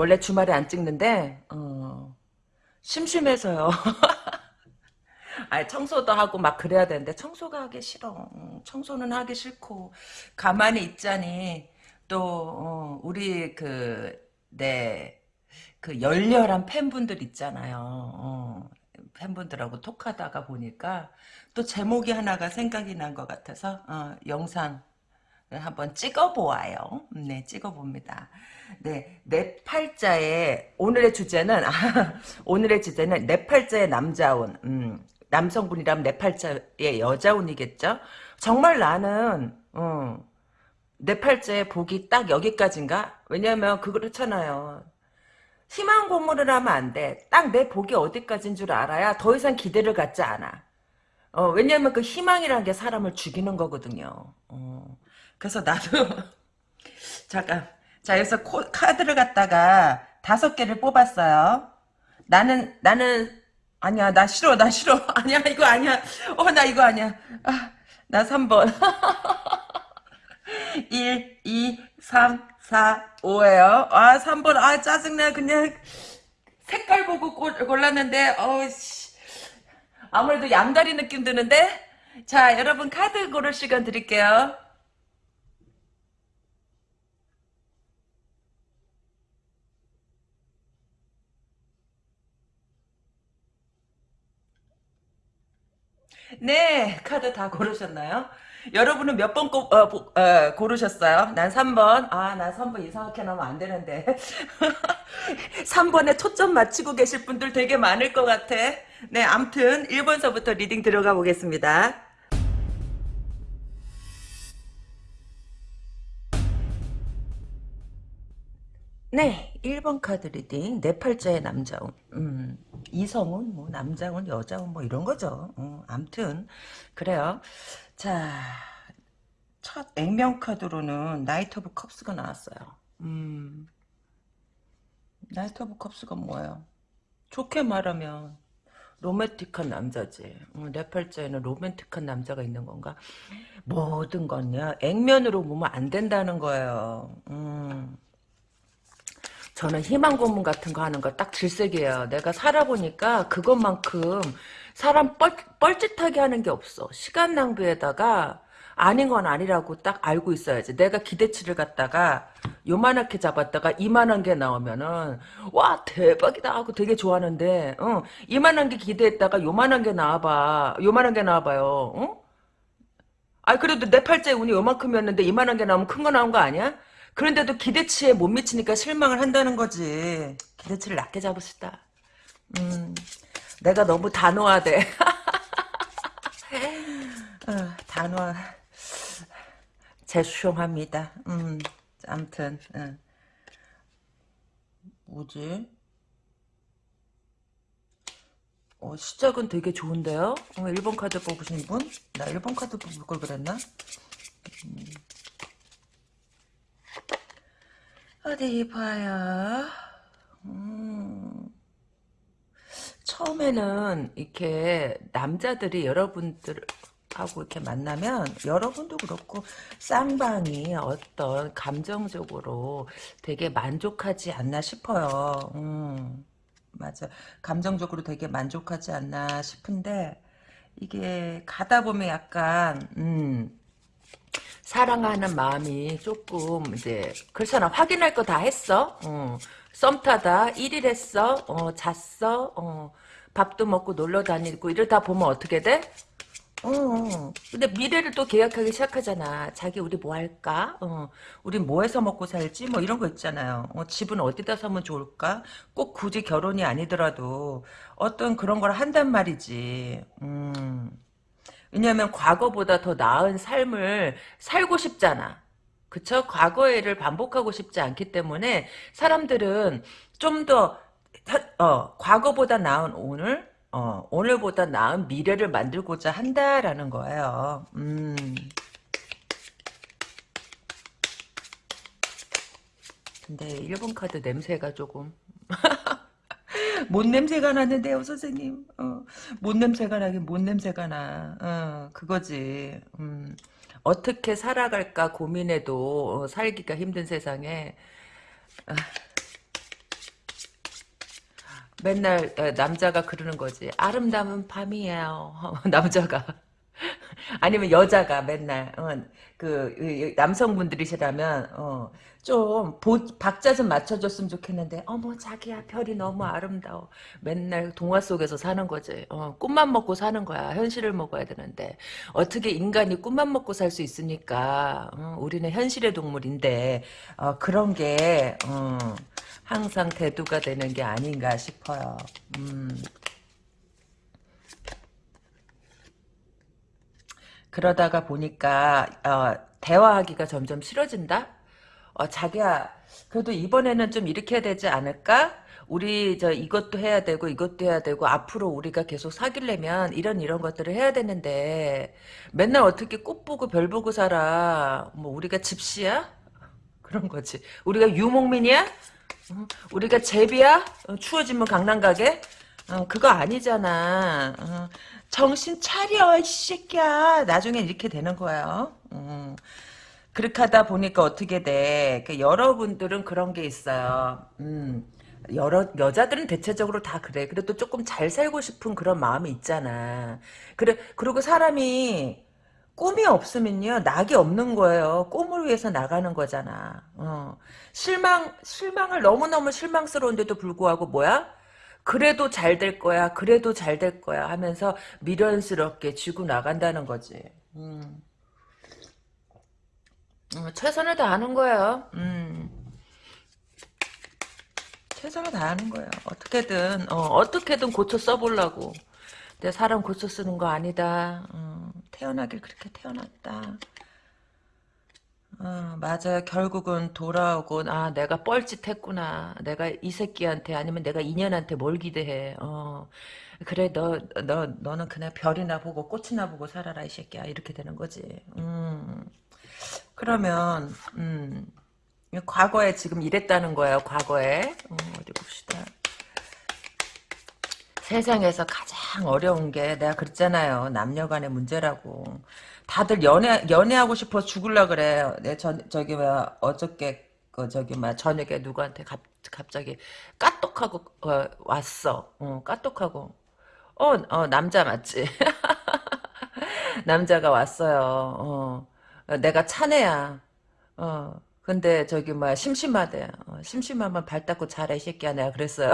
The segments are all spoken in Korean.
원래 주말에 안 찍는데 어, 심심해서요. 아 청소도 하고 막 그래야 되는데 청소가 하기 싫어. 음, 청소는 하기 싫고 가만히 있자니 또 어, 우리 그내 그 열렬한 팬분들 있잖아요. 어, 팬분들하고 톡하다가 보니까 또 제목이 하나가 생각이 난 것 같아서 어, 영상 한번 찍어보아요. 네, 찍어봅니다. 네, 내 팔자의 오늘의 주제는 아, 오늘의 주제는 내 팔자의 남자운. 음, 남성분이라면 내 팔자의 여자운이겠죠. 정말 나는 어, 내 팔자의 복이 딱 여기까지인가? 왜냐면 그렇잖아요. 희망 고문을 하면 안 돼. 딱 내 복이 어디까지인 줄 알아야 더 이상 기대를 갖지 않아. 어, 왜냐면 그 희망이라는 게 사람을 죽이는 거거든요. 어. 그래서 나도 잠깐 자 여기서 코, 카드를 갖다가 다섯 개를 뽑았어요. 나는 나는 아니야 나 싫어 나 싫어. 아니야 이거 아니야. 어 나 이거 아니야. 아, 나 3번. 1 2 3 4 5에요. 아 3번. 아 짜증나. 그냥 색깔 보고 골랐는데 어씨. 아무래도 양다리 느낌 드는데? 자 여러분 카드 고를 시간 드릴게요 네, 카드 다 고르셨나요? 여러분은 몇 번 어, 어, 고르셨어요? 난 3번. 아, 나 3번 이상하게 나오면 안 되는데. 3번에 초점 맞추고 계실 분들 되게 많을 것 같아. 네, 암튼 1번서부터 reading 들어가 보겠습니다. 네, 1번 카드 reading. 내 팔자의 남자운. 음, 이성운, 뭐, 남자운, 여자운, 뭐, 이런 거죠. 음, 암튼, 그래요. 자, 첫 액면 카드로는 Knight of Cups가 나왔어요. 음, Knight of Cups가 뭐예요? 좋게 말하면, 로맨틱한 남자지. 어, 내 팔자에는 로맨틱한 남자가 있는 건가? 모든 건요, 액면으로 보면 안 된다는 거예요. 음. 저는 희망 고문 같은 거 하는 거 딱 질색이에요. 내가 살아보니까 그것만큼 사람 뻘, 뻘짓하게 하는 게 없어. 시간 낭비에다가 아닌 건 아니라고 딱 알고 있어야지. 내가 기대치를 갖다가 요만하게 잡았다가 이만한 게 나오면은 와 대박이다 하고 되게 좋아하는데 어, 이만한 게 기대했다가 요만한 게 나와봐. 요만한 게 나와봐요. 어? 아 그래도 내 팔자에 운이 요만큼이었는데 이만한 게 나오면 큰 거 나온 거 아니야? 그런데도 기대치에 못 미치니까 실망을 한다는 거지. 기대치를 낮게 잡으시다. 음, 내가 너무 단호하대. 어, 단호. 죄송합니다. 음, 암튼, 어. 뭐지? 어, 시작은 되게 좋은데요? 어, 1번 카드 뽑으신 분? 나 1번 카드 뽑을 걸 그랬나? 음. 어디 봐요. 음. 처음에는 이렇게 남자들이 여러분들 하고 이렇게 만나면 여러분도 그렇고 쌍방이 어떤 감정적으로 되게 만족하지 않나 싶어요. 음. 맞아. 감정적으로 되게 만족하지 않나 싶은데 이게 가다 보면 약간 음. 사랑하는 마음이 조금 이제 그렇잖아 확인할 거 다 했어 어. 썸 타다 1일 했어 어, 잤어 어. 밥도 먹고 놀러 다니고 이러다 보면 어떻게 돼? 어, 근데 미래를 또 계약하기 시작하잖아. 자기 우리 뭐 할까? 어, 우리 뭐 해서 먹고 살지? 뭐 이런 거 있잖아요. 어, 집은 어디다 사면 좋을까? 꼭 굳이 결혼이 아니더라도 어떤 그런 걸 한단 말이지. 음. 왜냐하면 과거보다 더 나은 삶을 살고 싶잖아. 그쵸? 과거의 를 반복하고 싶지 않기 때문에 사람들은 좀 더 어, 과거보다 나은 오늘, 어, 오늘보다 나은 미래를 만들고자 한다라는 거예요. 음. 근데 일본 카드 냄새가 조금 뭔 냄새가 나는데요, 선생님. 어, 뭔 냄새가 나긴 뭔 냄새가 나. 어, 그거지. 음, 어떻게 살아갈까 고민해도 어, 살기가 힘든 세상에 어, 맨날 에, 남자가 그러는 거지. 아름다운 밤이에요. 남자가. 아니면 여자가 맨날 어, 그 이- 남성분들이시라면 어, 좀 보, 박자 좀 맞춰줬으면 좋겠는데 어머 자기야 별이 너무 아름다워. 맨날 동화 속에서 사는 거지. 어, 꿈만 먹고 사는 거야. 현실을 먹어야 되는데. 어떻게 인간이 꿈만 먹고 살 수 있습니까 어, 우리는 현실의 동물인데 어, 그런 게 어, 항상 대두가 되는 게 아닌가 싶어요. 음. 그러다가 보니까 어, 대화하기가 점점 싫어진다. 어, 자기야, 그래도 이번에는 좀 이렇게 해야 되지 않을까? 우리 저 이것도 해야 되고 이것도 해야 되고 앞으로 우리가 계속 사귀려면 이런 이런 것들을 해야 되는데 맨날 어떻게 꽃 보고 별 보고 살아? 뭐 우리가 집시야? 그런 거지. 우리가 유목민이야? 어, 우리가 제비야? 어, 추워지면 강남 가게? 어, 그거 아니잖아. 어, 정신 차려, 이 새끼야. 나중에 이렇게 되는 거예요. 음. 그렇게 하다 보니까 어떻게 돼. 그 여러분들은 그런 게 있어요. 음. 여러, 여자들은 대체적으로 다 그래. 그래도 조금 잘 살고 싶은 그런 마음이 있잖아. 그래, 그리고 사람이 꿈이 없으면요, 낙이 없는 거예요. 꿈을 위해서 나가는 거잖아. 어. 실망, 실망을 너무 너무 실망스러운데도 불구하고 뭐야? 그래도 잘 될 거야, 그래도 잘 될 거야 하면서 미련스럽게 쥐고 나간다는 거지. 음. 어, 최선을 다하는 거예요. 음. 최선을 다하는 거예요. 어떻게든, 어, 떻게든 고쳐 써보려고. 내 사람 고쳐 쓰는 거 아니다. 어, 태어나길 그렇게 태어났다. 어, 맞아요. 결국은 돌아오고, 아, 내가 뻘짓했구나. 내가 이 새끼한테, 아니면 내가 인연한테 뭘 기대해. 어, 그래, 너, 너, 너는 그냥 별이나 보고 꽃이나 보고 살아라, 이 새끼야. 이렇게 되는 거지. 음, 그러면, 음, 과거에 지금 이랬다는 거예요, 과거에. 어, 어디 봅시다. 세상에서 가장 어려운 게 내가 그랬잖아요. 남녀 간의 문제라고. 다들 연애, 연애하고 싶어 죽을라 그래. 내 전, 저기, 뭐, 어저께, 그, 저기, 막, 저녁에 누구한테 갑, 갑자기 까똑하고, 어, 왔어. 어, 까똑하고. 어, 어, 남자 맞지? 남자가 왔어요. 어, 어, 내가 차내야. 어, 근데 저기, 뭐, 심심하대. 어, 심심하면 발 닦고 이 새끼야. 내가 그랬어요.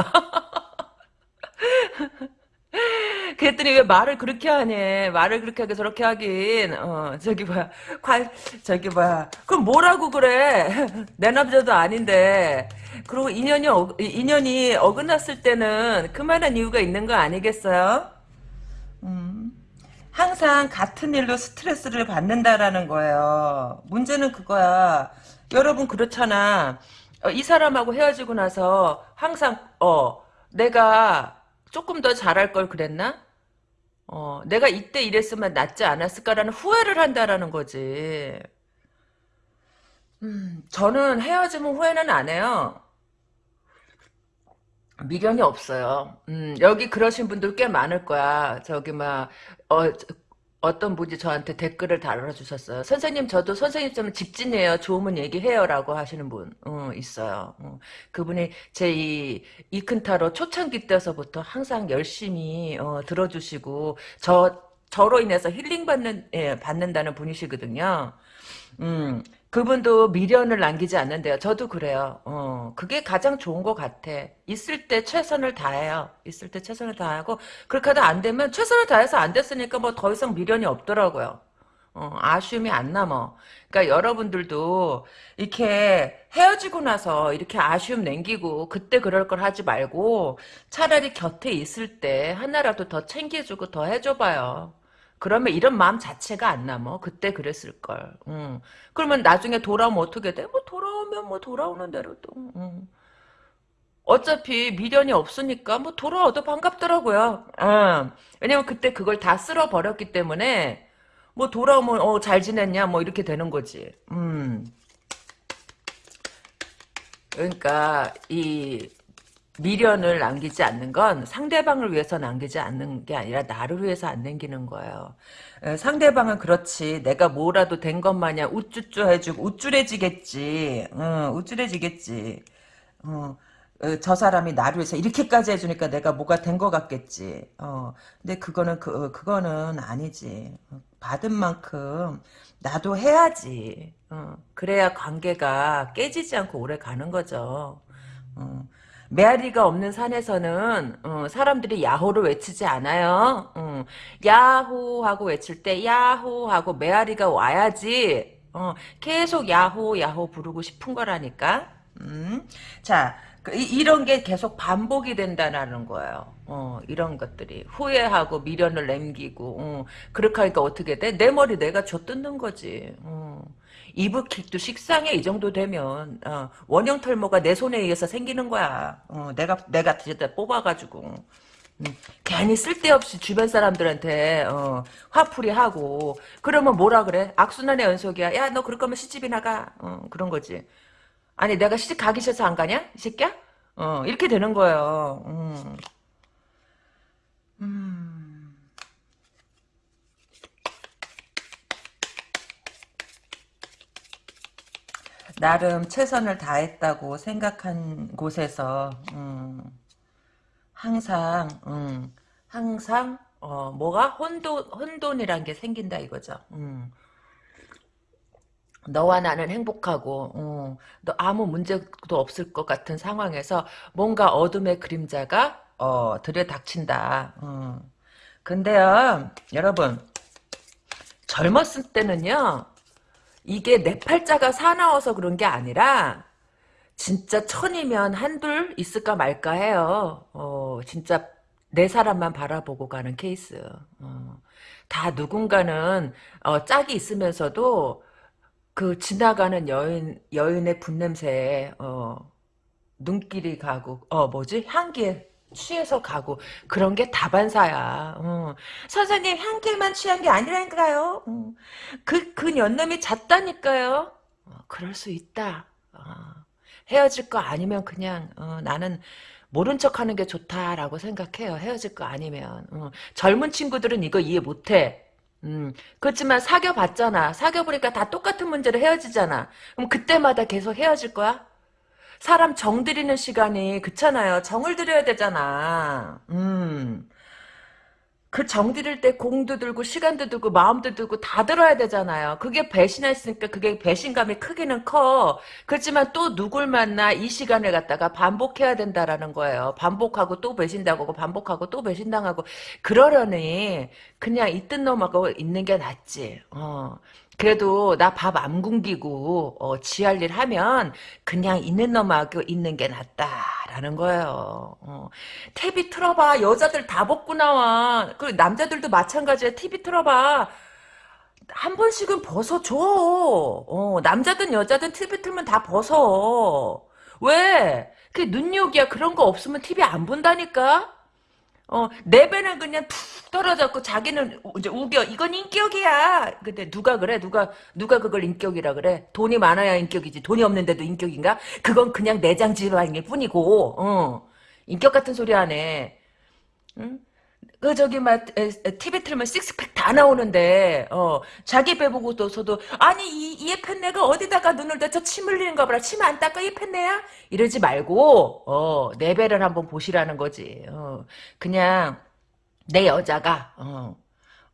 그랬더니 왜 말을 그렇게 하니? 말을 그렇게 하게 저렇게 하긴. 어, 저기 뭐야. 관, 저기 뭐야. 그럼 뭐라고 그래? 내 남자도 아닌데. 그리고 인연이, 어, 인연이 어긋났을 때는 그만한 이유가 있는 거 아니겠어요? 음. 항상 같은 일로 스트레스를 받는다라는 거예요. 문제는 그거야. 여러분 그렇잖아. 어, 이 사람하고 헤어지고 나서 항상 어 내가 조금 더 잘할 걸 그랬나? 어, 내가 이때 이랬으면 낫지 않았을까라는 후회를 한다라는 거지. 음, 저는 헤어지면 후회는 안 해요. 미련이 없어요. 음, 여기 그러신 분들 꽤 많을 거야. 저기 막 어, 어떤 분이 저한테 댓글을 달아주셨어요. 선생님 저도 선생님처럼 직진이에요. 좋으면 얘기해요라고 하시는 분 어, 있어요. 어, 그분이 제 이 이큰타로 초창기 때서부터 항상 열심히 어, 들어주시고 저 저로 인해서 힐링 받는 예, 받는다는 분이시거든요. 음, 그분도 미련을 남기지 않는데요. 저도 그래요. 어, 그게 가장 좋은 것 같아. 있을 때 최선을 다해요. 있을 때 최선을 다하고, 그렇게 하다 안 되면 최선을 다해서 안 됐으니까 뭐 더 이상 미련이 없더라고요. 어, 아쉬움이 안 남어. 그러니까 여러분들도 이렇게 헤어지고 나서 이렇게 아쉬움 남기고 그때 그럴 걸 하지 말고 차라리 곁에 있을 때 하나라도 더 챙겨주고 더 해줘봐요. 그러면 이런 마음 자체가 안 남어. 그때 그랬을 걸. 응. 그러면 나중에 돌아오면 어떻게 돼? 뭐 돌아오면 뭐 돌아오는 대로 또. 응. 어차피 미련이 없으니까 뭐 돌아와도 반갑더라고요. 응. 왜냐면 그때 그걸 다 쓸어 버렸기 때문에 뭐 돌아오면 어 잘 지냈냐 뭐 이렇게 되는 거지. 음. 그러니까 이 미련을 남기지 않는 건 상대방을 위해서 남기지 않는 게 아니라 나를 위해서 안 남기는 거예요. 에, 상대방은 그렇지. 내가 뭐라도 된 것 마냥 우쭈쭈 해주고 우쭐해지겠지. 응, 우쭐해지겠지. 어, 어, 저 사람이 나를 위해서 이렇게까지 해주니까 내가 뭐가 된 것 같겠지. 어, 근데 그거는 그 어, 그거는 아니지. 받은 만큼 나도 해야지. 어, 그래야 관계가 깨지지 않고 오래 가는 거죠. 어, 메아리가 없는 산에서는 어, 사람들이 야호를 외치지 않아요. 어, 야호 하고 외칠 때 야호 하고 메아리가 와야지. 어, 계속 야호 야호 부르고 싶은 거라니까. 음. 자, 그 이- 이런 게 계속 반복이 된다는 거예요. 어, 이런 것들이 후회하고 미련을 남기고 어, 그렇게 하니까 어떻게 돼? 내 머리 내가 쥐어뜯는 거지. 어. 이브킥도 식상해 이 정도 되면 어, 원형 털모가 내 손에 의해서 생기는 거야. 어, 내가 내가 뽑아가지고 음, 괜히 쓸데없이 주변 사람들한테 어, 화풀이 하고 그러면 뭐라 그래? 악순환의 연속이야. 야 너 그럴 거면 시집이 나가. 어, 그런 거지. 아니 내가 시집 가기 싫어서 안 가냐? 이 새끼야? 어 이렇게 되는 거예요. 음. 음. 나름 최선을 다했다고 생각한 곳에서 음, 항상 음, 항상 어, 뭐가 혼돈 혼돈이란 게 생긴다 이거죠. 음. 너와 나는 행복하고 어, 너 아무 문제도 없을 것 같은 상황에서 뭔가 어둠의 그림자가 어, 들여닥친다. 어. 근데요, 여러분 젊었을 때는요, 이게 내 팔자가 사나워서 그런 게 아니라 진짜 천이면 한둘 있을까 말까 해요. 어, 진짜 내 사람만 바라보고 가는 케이스. 어. 다 누군가는 어, 짝이 있으면서도 그 지나가는 여인 여인의 분냄새에 어 눈길이 가고 어 뭐지 향기에 취해서 가고 그런 게 다반사야. 어. 선생님 향기만 취한 게 아니라니까요. 어. 그, 그 연놈이 잤다니까요. 어, 그럴 수 있다. 어. 헤어질 거 아니면 그냥 어, 나는 모른 척하는 게 좋다라고 생각해요. 헤어질 거 아니면 어. 젊은 친구들은 이거 이해 못해. 음, 그렇지만 사귀어 봤잖아. 사귀어 보니까 다 똑같은 문제로 헤어지잖아. 그럼 그때마다 계속 헤어질 거야? 사람 정 들이는 시간이 그렇잖아요. 정을 들여야 되잖아. 음. 그 정 들일 때 공도 들고 시간도 들고 마음도 들고 다 들어야 되잖아요. 그게 배신했으니까 그게 배신감이 크기는 커. 그렇지만 또 누굴 만나 이 시간을 갖다가 반복해야 된다라는 거예요. 반복하고 또 배신당하고 반복하고 또 배신당하고 그러려니 그냥 있던 놈하고 있는 게 낫지. 어. 그래도 나 밥 안 굶기고 어, 지할 일 하면 그냥 있는 놈하고 있는 게 낫다라는 거예요. 어. TV 틀어봐. 여자들 다 벗고 나와. 그 남자들도 마찬가지야. TV 틀어봐. 한 번씩은 벗어줘. 어, 남자든 여자든 TV 틀면 다 벗어. 왜? 그게 눈욕이야. 그런 거 없으면 TV 안 본다니까? 어, 내 배는 그냥 툭 떨어졌고 자기는 이제 우겨. 이건 인격이야. 근데 누가 그래? 누가 누가 그걸 인격이라 그래? 돈이 많아야 인격이지. 돈이 없는데도 인격인가? 그건 그냥 내장 질환일 뿐이고. 어. 인격 같은 소리 하네. 응? 그 저기 막 TV 틀면 식스팩 다 나오는데 어. 자기 배 보고서도 아니 이, 이 펜네가 어디다가 눈을 대쳐 침 흘리는가 보라. 침 안 닦아? 이 펜네야? 이러지 말고 어내 배를 한번 보시라는 거지. 어. 그냥 내 여자가 어,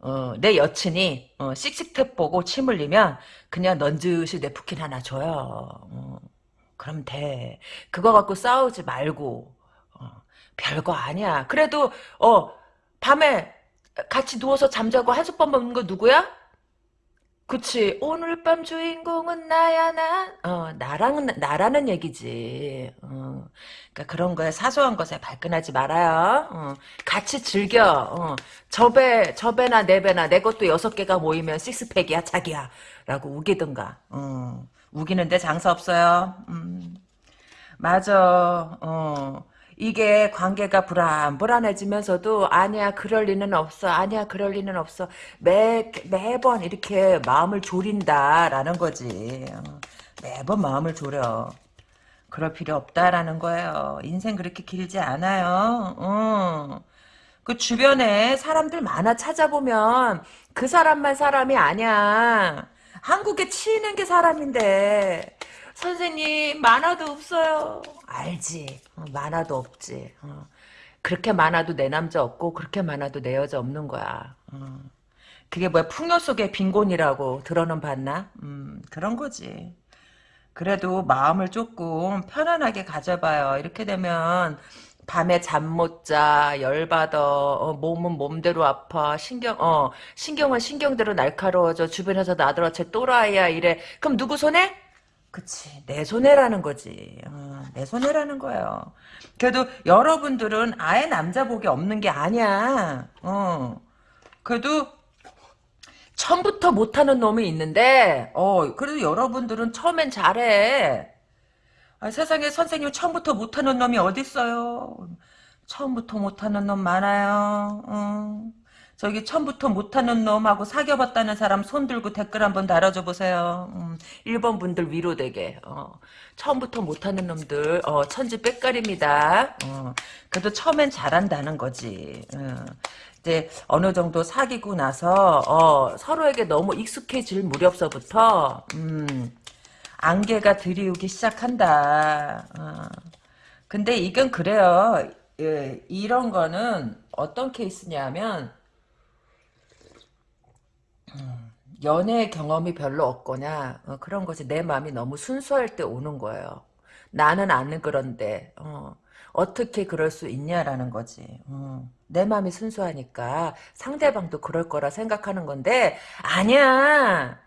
어, 내 여친이 어, 씩씩탭 보고 침 흘리면 그냥 넌지시 네프킨 하나 줘요. 어, 그럼 돼. 그거 갖고 싸우지 말고 어, 별거 아니야. 그래도 어 밤에 같이 누워서 잠자고 한솥밥 먹는 거 누구야? 그치. 오늘 밤 주인공은 나야, 나. 어, 나랑, 나라는 얘기지. 어, 그러니까 그런 거에 사소한 것에 발끈하지 말아요. 어, 같이 즐겨. 어, 저 배, 저 배나 내 배나 내 것도 여섯 개가 모이면 식스팩이야, 자기야. 라고 우기든가. 어, 우기는데 장사 없어요. 음, 맞아. 어. 이게 관계가 불안 불안해지면서도 아니야 그럴 리는 없어 아니야 그럴 리는 없어. 매 매번 이렇게 마음을 졸인다라는 거지. 어, 매번 마음을 졸여. 그럴 필요 없다라는 거예요. 인생 그렇게 길지 않아요. 어. 그 주변에 사람들 많아 찾아보면 그 사람만 사람이 아니야. 한국에 치이는 게 사람인데 선생님 만화도 없어요. 알지. 어, 만화도 없지. 어. 그렇게 많아도 내 남자 없고 그렇게 많아도 내 여자 없는 거야. 어. 그게 뭐야 풍요 속의 빈곤이라고 들어는 봤나? 음, 그런 거지. 그래도 마음을 조금 편안하게 가져봐요. 이렇게 되면 밤에 잠 못 자, 열받아, 어, 몸은 몸대로 아파, 신경, 어, 신경은 신경대로 날카로워져, 주변에서 나더러 쟤 또라이야, 이래. 그럼 누구 손에? 그치, 내 손해라는 거지. 어, 내 손해라는 거예요. 그래도 여러분들은 아예 남자 복이 없는 게 아니야. 어. 그래도 처음부터 못하는 놈이 있는데, 어, 그래도 여러분들은 처음엔 잘해. 아, 세상에 선생님 처음부터 못하는 놈이 어딨어요. 처음부터 못하는 놈 많아요. 어. 저기 처음부터 못하는 놈하고 사귀어봤다는 사람 손 들고 댓글 한번 달아줘 보세요. 음, 1번 분들 위로되게. 어. 처음부터 못하는 놈들 어, 천지 빽깔입니다. 어. 그래도 처음엔 잘한다는 거지. 어. 이제 어느 정도 사귀고 나서 어, 서로에게 너무 익숙해질 무렵서부터 음, 안개가 들이우기 시작한다. 어. 근데 이건 그래요. 예, 이런 거는 어떤 케이스냐면 음, 연애 경험이 별로 없거나 어, 그런 거지 내 마음이 너무 순수할 때 오는 거예요. 나는 아는 그런데 어, 떻게 그럴 수 있냐라는 거지. 어, 내 마음이 순수하니까 상대방도 그럴 거라 생각하는 건데 아니야.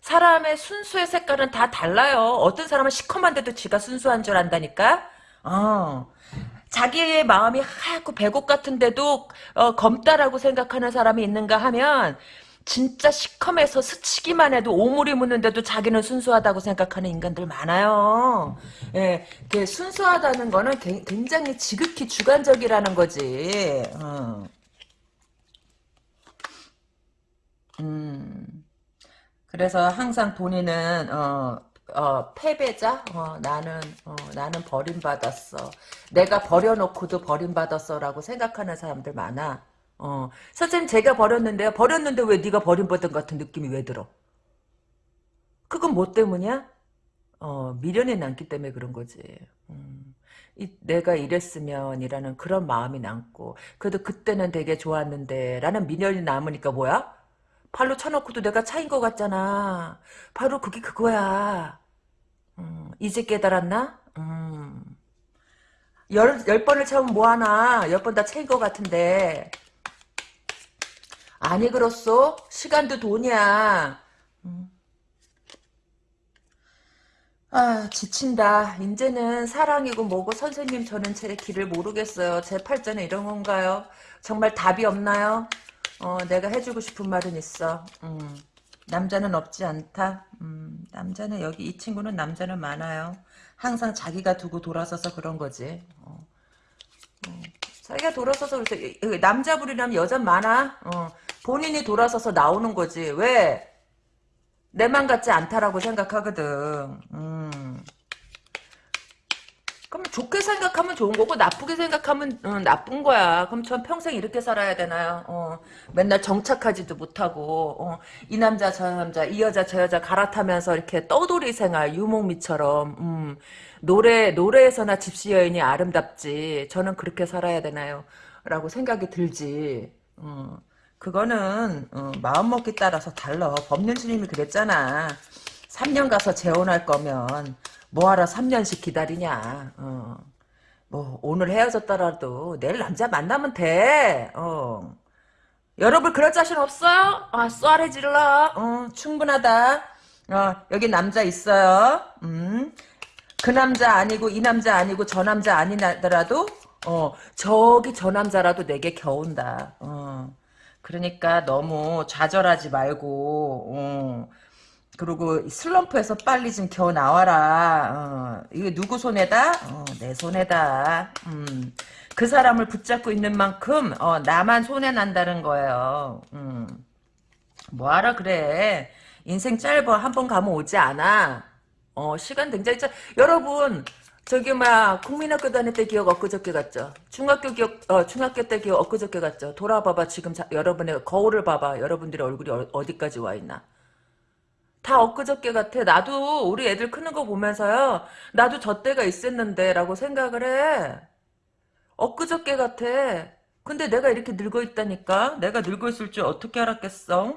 사람의 순수의 색깔은 다 달라요. 어떤 사람은 시커먼데도 지가 순수한 줄 안다니까. 어. 자기의 마음이 하얗고 배곡 같은데도 어, 검다라고 생각하는 사람이 있는가 하면 진짜 시커매서 스치기만 해도 오물이 묻는데도 자기는 순수하다고 생각하는 인간들 많아요. 예, 그 순수하다는 거는 굉장히 지극히 주관적이라는 거지. 어. 음. 그래서 항상 본인은 어, 어, 패배자? 어, 나는, 어, 나는 버림받았어. 내가 버려놓고도 버림받았어 라고 생각하는 사람들 많아. 어, 선생님 제가 버렸는데요. 버렸는데 왜 네가 버림받은 같은 느낌이 왜 들어? 그건 뭐 때문이야? 어, 미련이 남기 때문에 그런 거지. 음, 이, 내가 이랬으면이라는 그런 마음이 남고 그래도 그때는 되게 좋았는데 라는 미련이 남으니까 뭐야? 발로 쳐놓고도 내가 차인 것 같잖아. 바로 그게 그거야. 음, 이제 깨달았나? 음. 열, 열 번을 채우면 뭐하나. 열 번다 채인 것 같은데. 아니 그렇소? 시간도 돈이야. 음. 아 지친다. 이제는 사랑이고 뭐고 선생님 저는 제 길을 모르겠어요. 제 팔자는 이런 건가요? 정말 답이 없나요? 어, 내가 해주고 싶은 말은 있어. 음, 남자는 없지 않다. 음, 남자는 여기 이 친구는 남자는 많아요. 항상 자기가 두고 돌아서서 그런 거지. 어, 어, 자기가 돌아서서 그래서 남자분이라면 여자 많아. 어, 본인이 돌아서서 나오는 거지. 왜? 내 맘 같지 않다라고 생각하거든. 음. 그럼 좋게 생각하면 좋은 거고 나쁘게 생각하면 어, 나쁜 거야. 그럼 전 평생 이렇게 살아야 되나요? 어, 맨날 정착하지도 못하고 어, 이 남자 저 남자 이 여자 저 여자 갈아타면서 이렇게 떠돌이 생활 유목미처럼 음, 노래 노래에서나 집시 여인이 아름답지. 저는 그렇게 살아야 되나요? 라고 생각이 들지. 어, 그거는 어, 마음먹기 따라서 달라. 법륜 스님이 그랬잖아. 3년 가서 재혼할 거면 뭐하러 3년씩 기다리냐. 어. 뭐 오늘 헤어졌더라도 내일 남자 만나면 돼. 어. 여러분 그럴 자신 없어요? 아 쏘아래 질러. 어, 충분하다. 어, 여기 남자 있어요. 음. 그 남자 아니고 이 남자 아니고 저 남자 아니더라도 어 저기 저 남자라도 내게 겨운다. 어. 그러니까 너무 좌절하지 말고 어. 그리고 슬럼프에서 빨리 좀 겨우 나와라. 어, 이게 누구 손에다? 어, 내 손에다. 음, 그 사람을 붙잡고 있는 만큼 어, 나만 손해 난다는 거예요. 음, 뭐하라 그래. 인생 짧아 한 번 가면 오지 않아. 어, 시간 굉장히 짧. 여러분 저기 막 국민학교 다닐 때 기억 엊그저께 같죠. 중학교 기억 어, 중학교 때 기억 엊그저께 같죠. 돌아봐봐 지금 자, 여러분의 거울을 봐봐. 여러분들의 얼굴이 어, 디까지와 있나. 다 엊그저께 같아. 나도 우리 애들 크는 거 보면서요. 나도 저 때가 있었는데 라고 생각을 해. 엊그저께 같아. 근데 내가 이렇게 늙어 있다니까? 내가 늙어 있을 줄 어떻게 알았겠어?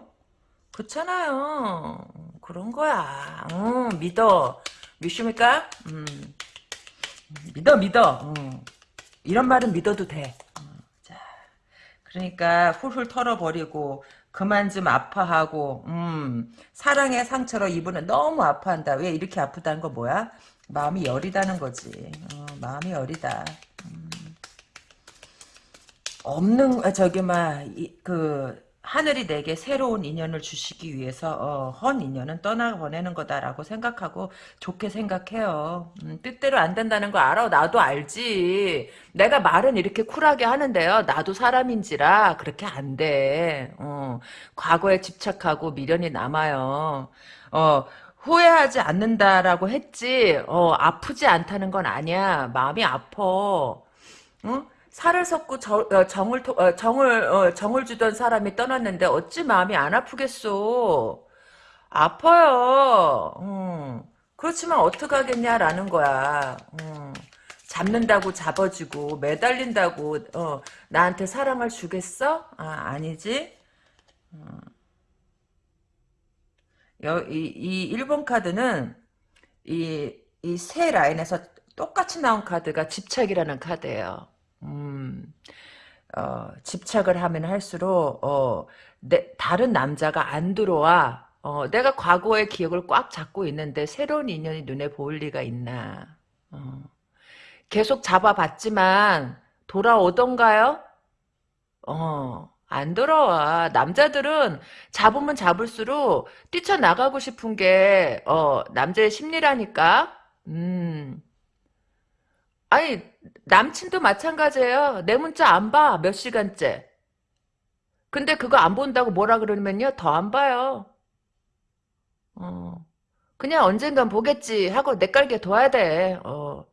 그렇잖아요. 그런 거야. 응, 믿어. 믿습니까? 음. 믿어, 믿어. 응. 이런 말은 믿어도 돼. 그러니까 훌훌 털어버리고 그만 좀 아파하고 음, 사랑의 상처로 이분은 너무 아파한다. 왜 이렇게 아프다는 거 뭐야? 마음이 여리다는 거지. 어, 마음이 여리다. 음. 없는 아, 저기 막그 하늘이 내게 새로운 인연을 주시기 위해서 어, 헌 인연은 떠나 보내는 거다라고 생각하고 좋게 생각해요. 음, 뜻대로 안 된다는 거 알아. 나도 알지. 내가 말은 이렇게 쿨하게 하는데요. 나도 사람인지라 그렇게 안 돼. 어, 과거에 집착하고 미련이 남아요. 어, 후회하지 않는다라고 했지. 어, 아프지 않다는 건 아니야. 마음이 아파. 응? 살을 섞고 저, 어, 정을 토- 어, 정을 어, 정을 주던 사람이 떠났는데 어찌 마음이 안 아프겠소? 아파요. 음. 그렇지만 어떡하겠냐라는 거야. 음. 잡는다고 잡아주고 매달린다고 어, 나한테 사랑을 주겠어? 아, 아니지. 여, 이, 이 1번 카드는 이, 이 세 라인에서 똑같이 나온 카드가 집착이라는 카드예요. 음. 어, 집착을 하면 할수록 어, 내, 다른 남자가 안 들어와. 어, 내가 과거의 기억을 꽉 잡고 있는데 새로운 인연이 눈에 보일 리가 있나. 어, 계속 잡아봤지만 돌아오던가요? 어, 안 돌아와. 남자들은 잡으면 잡을수록 뛰쳐나가고 싶은 게 어, 남자의 심리라니까. 음. 아니 남친도 마찬가지예요. 내 문자 안 봐. 몇 시간째. 근데 그거 안 본다고 뭐라 그러면요. 더 안 봐요. 어. 그냥 언젠간 보겠지 하고 내 깔게 둬야 돼. 어.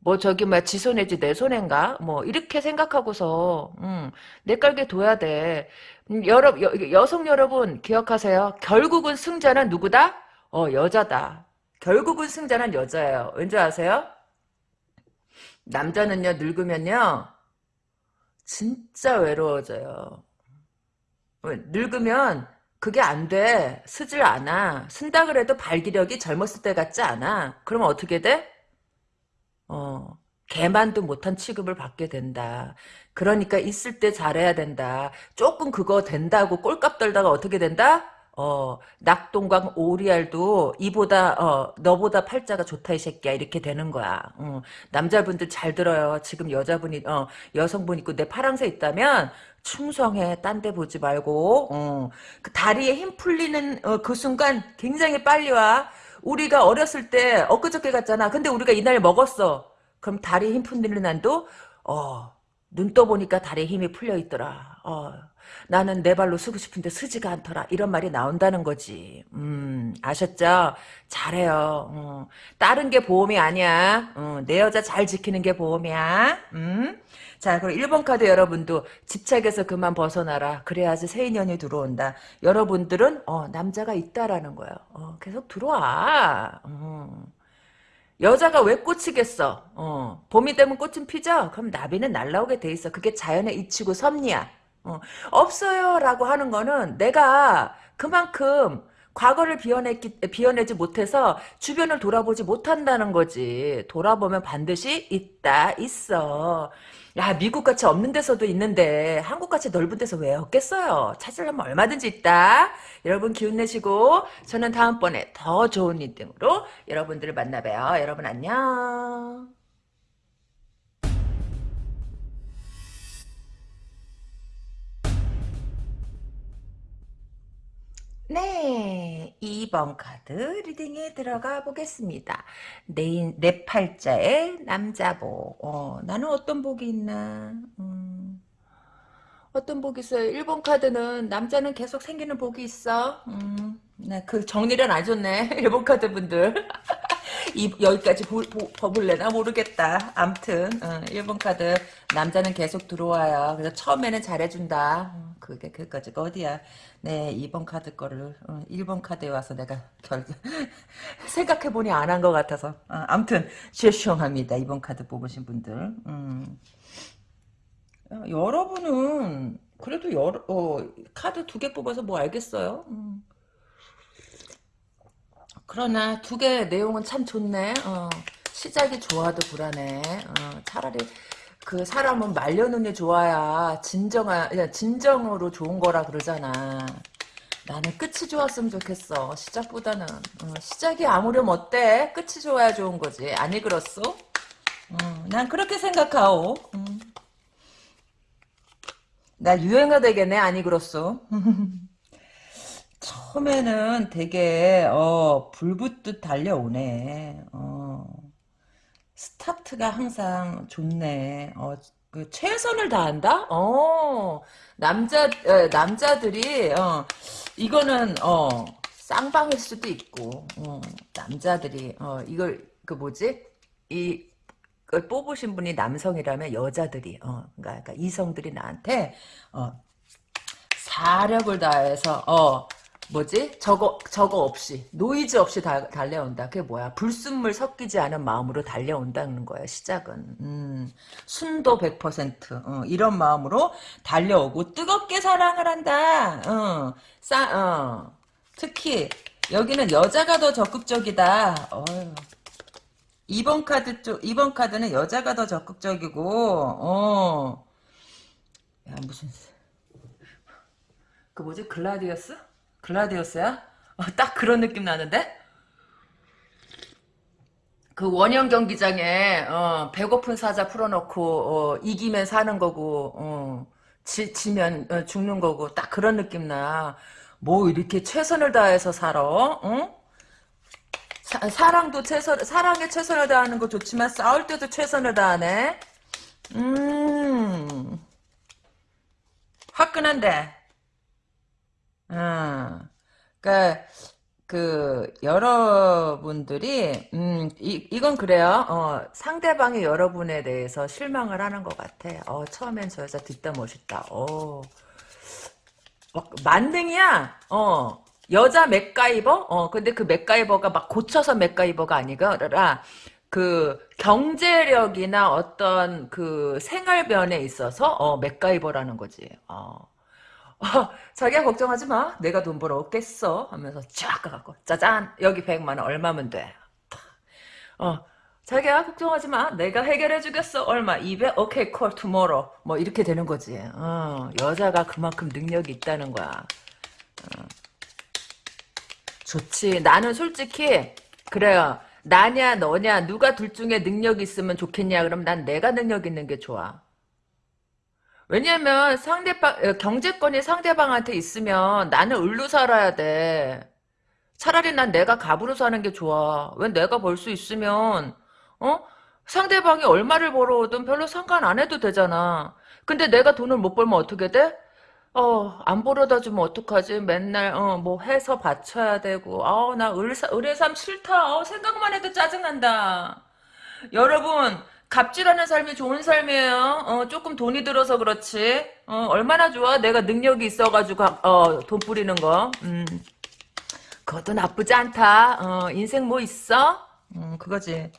뭐 저기 뭐지 손해지 내 손해인가? 뭐 이렇게 생각하고서 음, 내 깔게 둬야 돼. 음, 여러 여, 여성 여러분 기억하세요. 결국은 승자는 누구다? 어 여자다. 결국은 승자는 여자예요. 왠지 아세요? 남자는요 늙으면요 진짜 외로워져요. 왜? 늙으면 그게 안 돼. 쓰질 않아. 쓴다 그래도 발기력이 젊었을 때 같지 않아. 그러면 어떻게 돼? 어, 개만도 못한 취급을 받게 된다. 그러니까 있을 때 잘해야 된다. 조금 그거 된다고 꼴값 떨다가 어떻게 된다? 어, 낙동강 오리알도 이보다, 어, 너보다 팔자가 좋다, 이 새끼야. 이렇게 되는 거야. 어, 남자분들 잘 들어요. 지금 여자분이, 어, 여성분 있고 내 파랑새 있다면 충성해. 딴 데 보지 말고, 어, 그 다리에 힘 풀리는, 어, 그 순간 굉장히 빨리 와. 우리가 어렸을 때 엊그저께 갔잖아. 근데 우리가 이날 먹었어. 그럼 다리에 힘 풀리는 난도, 어, 눈 떠보니까 다리에 힘이 풀려 있더라. 어, 나는 내 발로 쓰고 싶은데 쓰지가 않더라. 이런 말이 나온다는 거지. 음, 아셨죠? 잘해요. 어. 다른 게 보험이 아니야. 어, 내 여자 잘 지키는 게 보험이야. 음? 자, 그럼 1번 카드 여러분도 집착에서 그만 벗어나라. 그래야지 새 인연이 들어온다. 여러분들은 어, 남자가 있다라는 거예요. 어, 계속 들어와. 어. 여자가 왜 꽂히겠어? 어, 봄이 되면 꽃은 피죠? 그럼 나비는 날라오게 돼 있어. 그게 자연의 이치고 섭리야. 어, 없어요라고 하는 거는 내가 그만큼 과거를 비워냈기, 비워내지 못해서 주변을 돌아보지 못한다는 거지. 돌아보면 반드시 있다, 있어. 야, 미국같이 없는 데서도 있는데 한국같이 넓은 데서 왜 없겠어요? 찾으려면 얼마든지 있다. 여러분 기운 내시고 저는 다음번에 더 좋은 reading으로 여러분들을 만나봬요. 여러분 안녕. 네, 2번 카드 reading에 들어가 보겠습니다. 내, 인- 내 팔자의 남자복. 어, 나는 어떤 복이 있나? 음, 어떤 복이 있어요? 1번 카드는 남자는 계속 생기는 복이 있어. 음, 나그 정리를 안 해줬네. 1번 카드 분들. 이, 여기까지 보, 보, 버블래나 모르겠다. 암튼 어, 1번 카드 남자는 계속 들어와요. 그래서 처음에는 잘해준다. 어, 그게 그까지가 어디야. 네 2번 카드 거를 어, 1번 카드에 와서 내가 결 생각해보니 안 한 것 같아서 어, 암튼 죄송합니다. 2번 카드 뽑으신 분들 음. 어, 여러분은 그래도 여러, 어, 카드 두 개 뽑아서 뭐 알겠어요? 음. 그러나 두개 내용은 참 좋네. 어, 시작이 좋아도 불안해. 어, 차라리 그 사람은 말려놓니 좋아야 진정한 진정으로 좋은 거라 그러잖아. 나는 끝이 좋았으면 좋겠어. 시작보다는 어, 시작이 아무렴 어때? 끝이 좋아야 좋은 거지. 아니 그렇소? 어, 난 그렇게 생각하오. 음. 나 유행어 되겠네. 아니 그렇소? 처음에는 되게 어 불붙듯 달려오네. 어 스타트가 항상 좋네. 어 그 최선을 다한다? 어 남자 에, 남자들이 어 이거는 어 쌍방일 수도 있고 어 남자들이 어 이걸 그 뭐지 이 그걸 뽑으신 분이 남성이라면 여자들이 어 그러니까, 그러니까 이성들이 나한테 어 사력을 다해서 어 뭐지? 저거 저거 없이 노이즈 없이 다, 달려온다. 그게 뭐야? 불순물 섞이지 않은 마음으로 달려온다는 거야. 시작은 음, 순도 100% 어, 이런 마음으로 달려오고 뜨겁게 사랑을 한다. 어, 싸, 어. 특히 여기는 여자가 더 적극적이다. 어휴. 2번 카드 쪽 2번 카드는 여자가 더 적극적이고 어. 야 무슨 그 뭐지? 글라디어스? 글라디오스야? 어, 딱 그런 느낌 나는데? 그 원형 경기장에 어, 배고픈 사자 풀어놓고 어, 이기면 사는 거고 어, 지, 지면 어, 죽는 거고 딱 그런 느낌 나. 뭐 이렇게 최선을 다해서 살아? 어? 사, 사랑도 최선 사랑에 최선을 다하는 거 좋지만 싸울 때도 최선을 다하네. 음 화끈한데. 어. 그러니까 그 여러분들이 음 이, 이건 그래요. 어, 상대방이 여러분에 대해서 실망을 하는 것 같아. 어, 처음엔 저 여자 뒷담 멋있다. 어. 막 만능이야. 어. 여자 맥가이버? 어, 근데 그 맥가이버가 막 고쳐서 맥가이버가 아니라 그 경제력이나 어떤 그 생활변에 있어서 어, 맥가이버라는 거지. 어. 어, 자기야 걱정하지 마. 내가 돈 벌어 없겠어. 하면서 쫙 가갖고 짜잔 여기 100만 원 얼마면 돼. 어 자기야 걱정하지 마. 내가 해결해 주겠어. 얼마? 200? 오케이 콜 투모로. 뭐 이렇게 되는 거지. 어, 여자가 그만큼 능력이 있다는 거야. 어. 좋지. 나는 솔직히 그래요. 나냐 너냐 누가 둘 중에 능력이 있으면 좋겠냐 그럼 난 내가 능력 있는 게 좋아. 왜냐면 상대방 어, 경제권이 상대방한테 있으면 나는 을로 살아야 돼. 차라리 난 내가 갑으로 사는 게 좋아. 왜 내가 벌 수 있으면 어? 상대방이 얼마를 벌어오든 별로 상관 안 해도 되잖아. 근데 내가 돈을 못 벌면 어떻게 돼? 어, 안 벌어다 주면 어떡하지? 맨날, 어, 뭐 해서 바쳐야 되고. 아, 나 을사, 을의 삶 싫다. 어, 생각만 해도 짜증난다. 여러분, 갑질하는 삶이 좋은 삶이에요. 어, 조금 돈이 들어서 그렇지. 어, 얼마나 좋아? 내가 능력이 있어가지고 어, 돈 뿌리는 거. 음. 그것도 나쁘지 않다. 어, 인생 뭐 있어? 음, 그거지.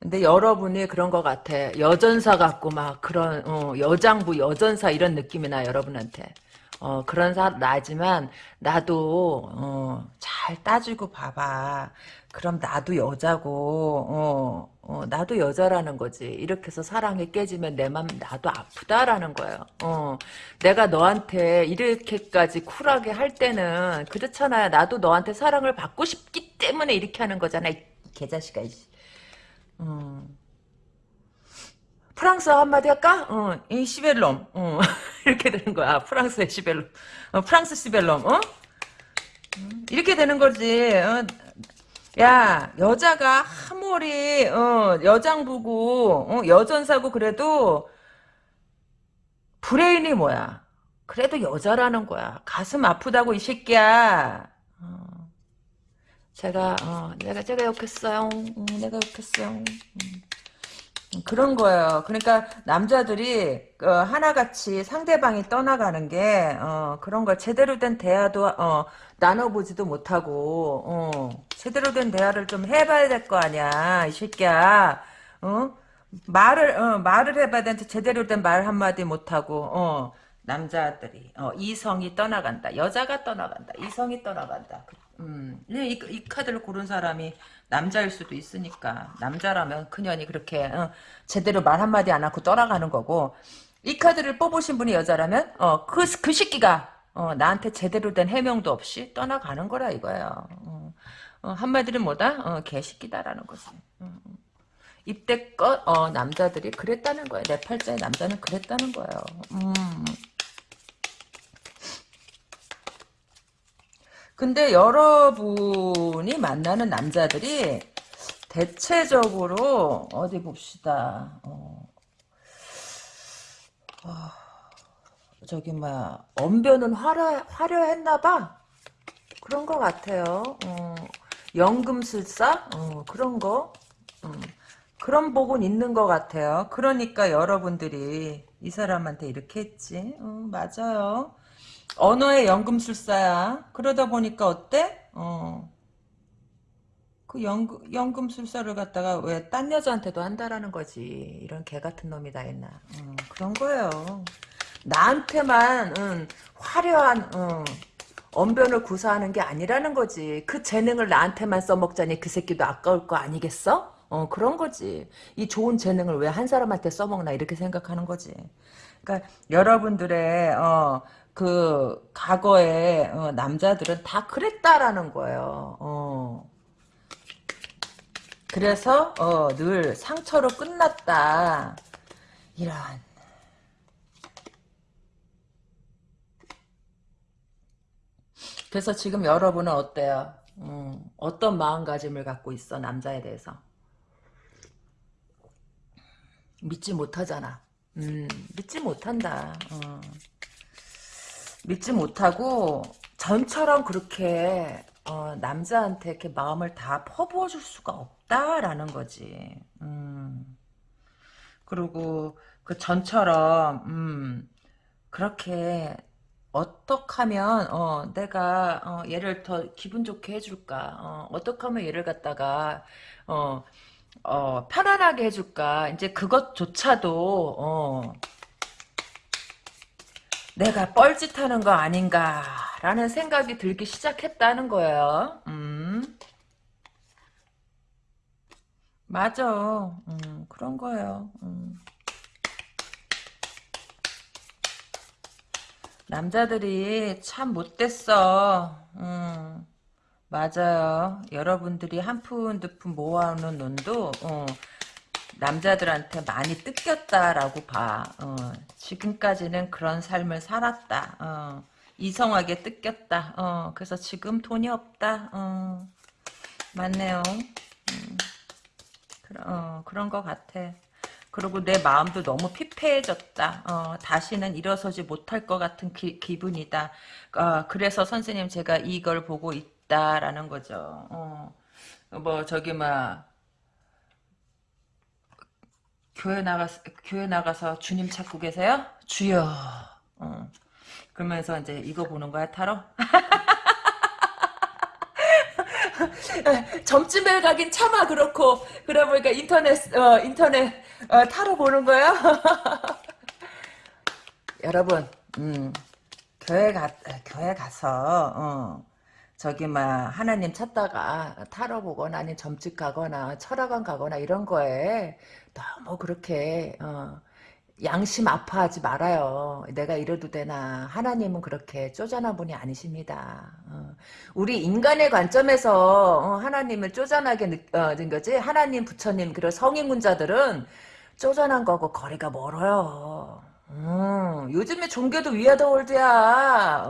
근데 여러분이 그런 것 같아. 여전사 같고 막 그런 어, 여장부 여전사 이런 느낌이 나 여러분한테. 어, 그런 사 나지만 나도 어, 잘 따지고 봐봐. 그럼 나도 여자고 어, 어, 나도 여자라는 거지. 이렇게 해서 사랑이 깨지면 내 맘 나도 아프다라는 거예요. 어, 내가 너한테 이렇게까지 쿨하게 할 때는 그렇잖아요. 나도 너한테 사랑을 받고 싶기 때문에 이렇게 하는 거잖아. 이 개자식아. 음. 프랑스 한마디 할까? 어, 이 시벨롬. 어, 이렇게 되는 거야. 프랑스의 시벨롬. 어, 프랑스 시벨롬. 어? 음, 이렇게 되는 거지. 어, 야, 여자가 아무리 어, 여장부고 어, 여전사고 그래도 브레인이 뭐야? 그래도 여자라는 거야. 가슴 아프다고 이 새끼야. 제가 어, 내가 제가 욕했어요. 음, 내가 욕했어요. 음. 그런 거예요. 그러니까 남자들이 어, 하나같이 상대방이 떠나가는 게 어, 그런 걸 제대로 된 대화도 어, 나눠보지도 못하고 어, 제대로 된 대화를 좀 해봐야 될 거 아니야, 이 새끼야. 어? 말을 어, 말을 해봐야 되는데 제대로 된 말 한마디 못하고 어, 남자들이 어, 이성이 떠나간다. 여자가 떠나간다. 이성이 떠나간다. 음, 이, 이 카드를 고른 사람이 남자일 수도 있으니까 남자라면 그년이 그렇게 어, 제대로 말 한마디 안 하고 떠나가는 거고 이 카드를 뽑으신 분이 여자라면 어, 그, 그 새끼가 어, 나한테 제대로 된 해명도 없이 떠나가는 거라 이거예요. 어, 어, 한마디로 뭐다? 어, 개새끼다라는 거지. 어, 이때껏 어, 남자들이 그랬다는 거예요. 내 팔자의 남자는 그랬다는 거예요. 음. 근데 여러분이 만나는 남자들이 대체적으로 어디 봅시다. 어, 어, 저기 뭐야 언변은 화려 화려했나봐. 그런 것 같아요. 어, 연금술사 어, 그런 거 음, 그런 복은 있는 것 같아요. 그러니까 여러분들이 이 사람한테 이렇게 했지. 어, 맞아요. 언어의 연금술사야. 그러다 보니까 어때? 어. 그 연금, 연금술사를 갖다가 왜 딴 여자한테도 한다라는 거지. 이런 개 같은 놈이 다 있나. 음, 그런 거예요. 나한테만 음, 화려한 음, 언변을 구사하는 게 아니라는 거지. 그 재능을 나한테만 써먹자니 그 새끼도 아까울 거 아니겠어? 어 그런 거지. 이 좋은 재능을 왜 한 사람한테 써먹나 이렇게 생각하는 거지. 그러니까 여러분들의 어, 그 과거의 어, 남자들은 다 그랬다라는 거예요. 어. 그래서 어, 늘 상처로 끝났다. 이런. 그래서 지금 여러분은 어때요? 음, 어떤 마음가짐을 갖고 있어 남자에 대해서? 믿지 못하잖아. 음, 믿지 못한다. 어. 믿지 못하고 전처럼 그렇게 어, 남자한테 이렇게 마음을 다 퍼부어 줄 수가 없다라는 거지. 음. 그리고 그 전처럼 음, 그렇게 어떻게 하면 어, 내가 어, 얘를 더 기분 좋게 해줄까? 어, 어떻게 하면 얘를 갖다가 어, 어, 편안하게 해줄까? 이제 그것조차도 어, 내가 뻘짓하는 거 아닌가라는 생각이 들기 시작했다는 거예요. 음. 맞아. 음, 그런 거예요. 음. 남자들이 참 못됐어. 음, 맞아요. 여러분들이 한 푼 두 푼 모아오는 돈도 어, 남자들한테 많이 뜯겼다라고 봐. 어, 지금까지는 그런 삶을 살았다. 어, 이성하게 뜯겼다. 어, 그래서 지금 돈이 없다. 어, 맞네요. 음, 그러, 어, 그런 것 같아. 그리고 내 마음도 너무 피폐해졌다. 어, 다시는 일어서지 못할 것 같은 기, 분이다 어, 그래서 선생님 제가 이걸 보고 있다라는 거죠. 어, 뭐 저기 막 교회 나가 교회 나가서 주님 찾고 계세요? 주여. 어. 그러면서 이제 이거 보는 거야 타로? 점집에 가긴 차마 그렇고 그래 보니까 인터넷 어, 인터넷 어, 타로 보는 거야? 여러분, 음, 교회 가 교회 가서 어, 저기 막 하나님 찾다가 타로 보거나 아니 점집 가거나 철학원 가거나 이런 거에 너무 그렇게 어, 양심 아파하지 말아요. 내가 이래도 되나. 하나님은 그렇게 쪼잔한 분이 아니십니다. 어. 우리 인간의 관점에서 어, 하나님을 쪼잔하게 느껴진 거지. 하나님, 부처님, 그리고 성인군자들은 쪼잔한 거고 거리가 멀어요. 어. 요즘에 종교도 위아더 월드야.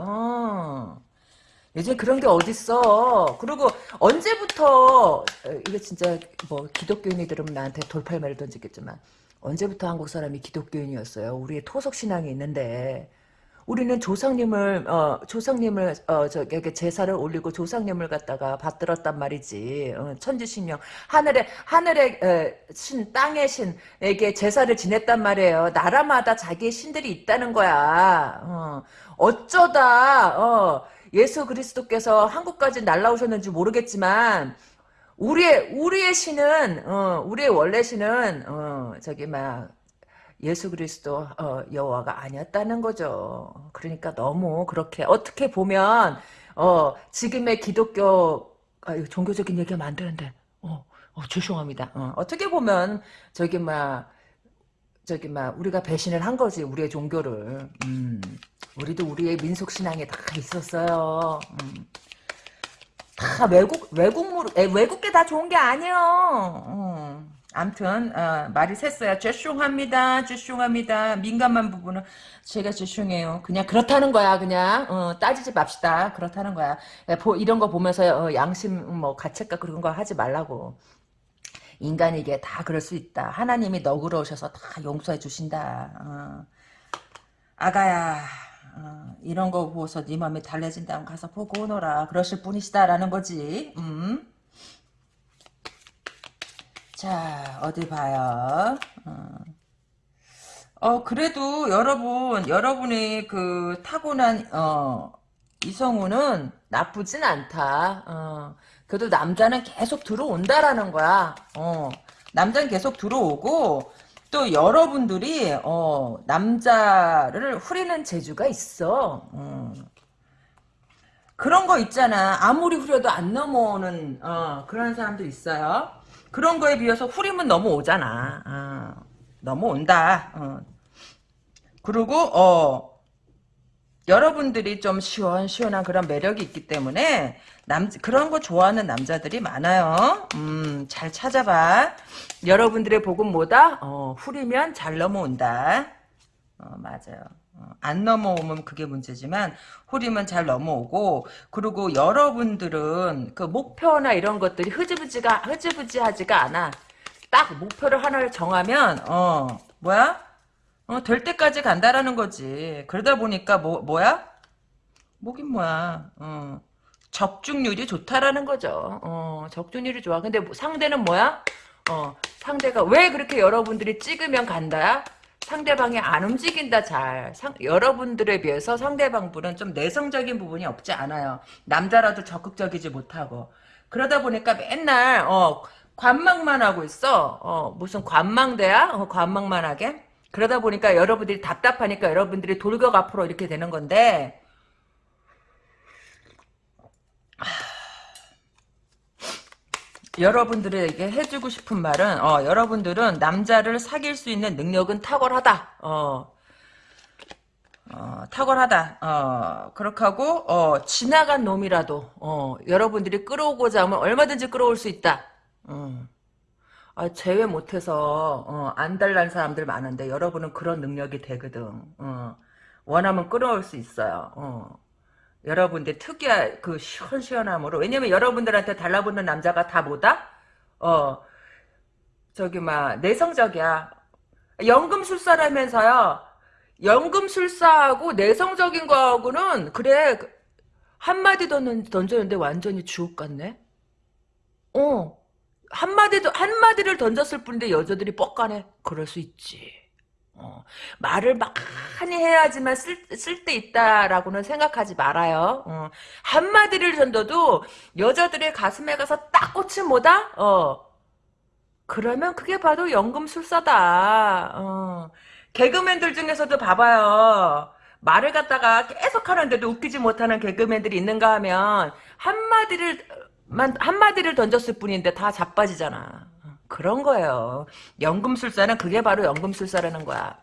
어. 요즘 그런 게 어딨어. 그리고 언제부터 이게 진짜 뭐 기독교인이 들으면 나한테 돌팔매를 던지겠지만 언제부터 한국 사람이 기독교인이었어요. 우리의 토속 신앙이 있는데 우리는 조상님을 어 조상님을 어 저기 제사를 올리고 조상님을 갖다가 받들었단 말이지 어, 천지신명 하늘에 하늘의 에, 신 땅의 신에게 제사를 지냈단 말이에요 나라마다 자기의 신들이 있다는 거야 어, 어쩌다 어, 예수 그리스도께서 한국까지 날라오셨는지 모르겠지만 우리의 우리의 신은 어, 우리의 원래 신은 어, 저기 막 예수 그리스도 어, 여호와가 아니었다는 거죠. 그러니까 너무 그렇게 어떻게 보면 어, 지금의 기독교 아, 종교적인 얘기하면 안 되는데 어, 어 죄송합니다. 어, 떻게 보면 저기 막 저기 막 우리가 배신을 한 거지 우리의 종교를. 음, 우리도 우리의 민속 신앙에 다 있었어요. 음. 다 외국 외국물 외국게 다 좋은 게 아니에요. 음. 암튼 어, 말이 샜어요. 죄송합니다. 죄송합니다. 민감한 부분은 제가 죄송해요. 그냥 그렇다는 거야. 그냥 어, 따지지 맙시다. 그렇다는 거야. 보, 이런 거 보면서 어, 양심 뭐 가책과 그런 거 하지 말라고. 인간에게 다 그럴 수 있다. 하나님이 너그러우셔서 다 용서해 주신다. 어. 아가야 어, 이런 거 보고서 네 마음이 달래진다면 가서 보고 오너라. 그러실 분이시다 라는 거지. 음. 자, 어디 봐요. 어. 어, 그래도 여러분, 여러분의 그 타고난, 어, 이성우는 나쁘진 않다. 어, 그래도 남자는 계속 들어온다라는 거야. 어, 남자는 계속 들어오고, 또 여러분들이, 어, 남자를 후리는 재주가 있어. 어. 그런 거 있잖아. 아무리 후려도 안 넘어오는, 어, 그런 사람도 있어요. 그런 거에 비해서 후림은 넘어오잖아. 어, 넘어온다. 어. 그리고 어 여러분들이 좀 시원시원한 그런 매력이 있기 때문에 남 그런 거 좋아하는 남자들이 많아요. 음, 잘 찾아봐. 여러분들의 복은 뭐다? 어, 후리면 잘 넘어온다. 어, 맞아요. 어, 안 넘어오면 그게 문제지만 후리면 잘 넘어오고 그리고 여러분들은 그 목표나 이런 것들이 흐지부지가 흐지부지하지가 않아. 딱 목표를 하나를 정하면 어 뭐야? 어, 될 때까지 간다라는 거지. 그러다 보니까 뭐 뭐야? 뭐긴 뭐야? 어, 적중률이 좋다라는 거죠. 어, 적중률이 좋아. 근데 뭐 상대는 뭐야? 어, 상대가 왜 그렇게 여러분들이 찍으면 간다야? 상대방이 안 움직인다 잘. 상, 여러분들에 비해서 상대방 분은 좀 내성적인 부분이 없지 않아요. 남자라도 적극적이지 못하고. 그러다 보니까 맨날 어 관망만 하고 있어. 어 무슨 관망대야? 어, 관망만 하게? 그러다 보니까 여러분들이 답답하니까 여러분들이 돌격 앞으로 이렇게 되는 건데 여러분들에게 해주고 싶은 말은 어, 여러분들은 남자를 사귈 수 있는 능력은 탁월하다. 어, 어, 탁월하다. 어, 그렇게 하고 어, 지나간 놈이라도 어, 여러분들이 끌어오고자 하면 얼마든지 끌어올 수 있다. 어. 아, 제외 못해서 어, 안달난 사람들 많은데 여러분은 그런 능력이 되거든. 어. 원하면 끌어올 수 있어요. 어. 여러분들 특유의 그 시원시원함으로 왜냐면 여러분들한테 달라붙는 남자가 다 뭐다? 어 저기 막 내성적이야 연금술사라면서요 연금술사하고 내성적인 거하고는 그래 한마디 던졌는데 완전히 주옥 같네 어 한마디도 한마디를 던졌을 뿐인데 여자들이 뻑가네 그럴 수 있지 어, 말을 많이 해야지만 쓸때 있다라고는 생각하지 말아요. 어, 한마디를 던져도 여자들의 가슴에 가서 딱 꽂힌 뭐다? 어, 그러면 그게 바로 연금술사다. 어, 개그맨들 중에서도 봐봐요. 말을 갖다가 계속 하는데도 웃기지 못하는 개그맨들이 있는가 하면 한마디를 만 한마디를 던졌을 뿐인데 다 자빠지잖아. 그런 거예요. 연금술사는 그게 바로 연금술사라는 거야.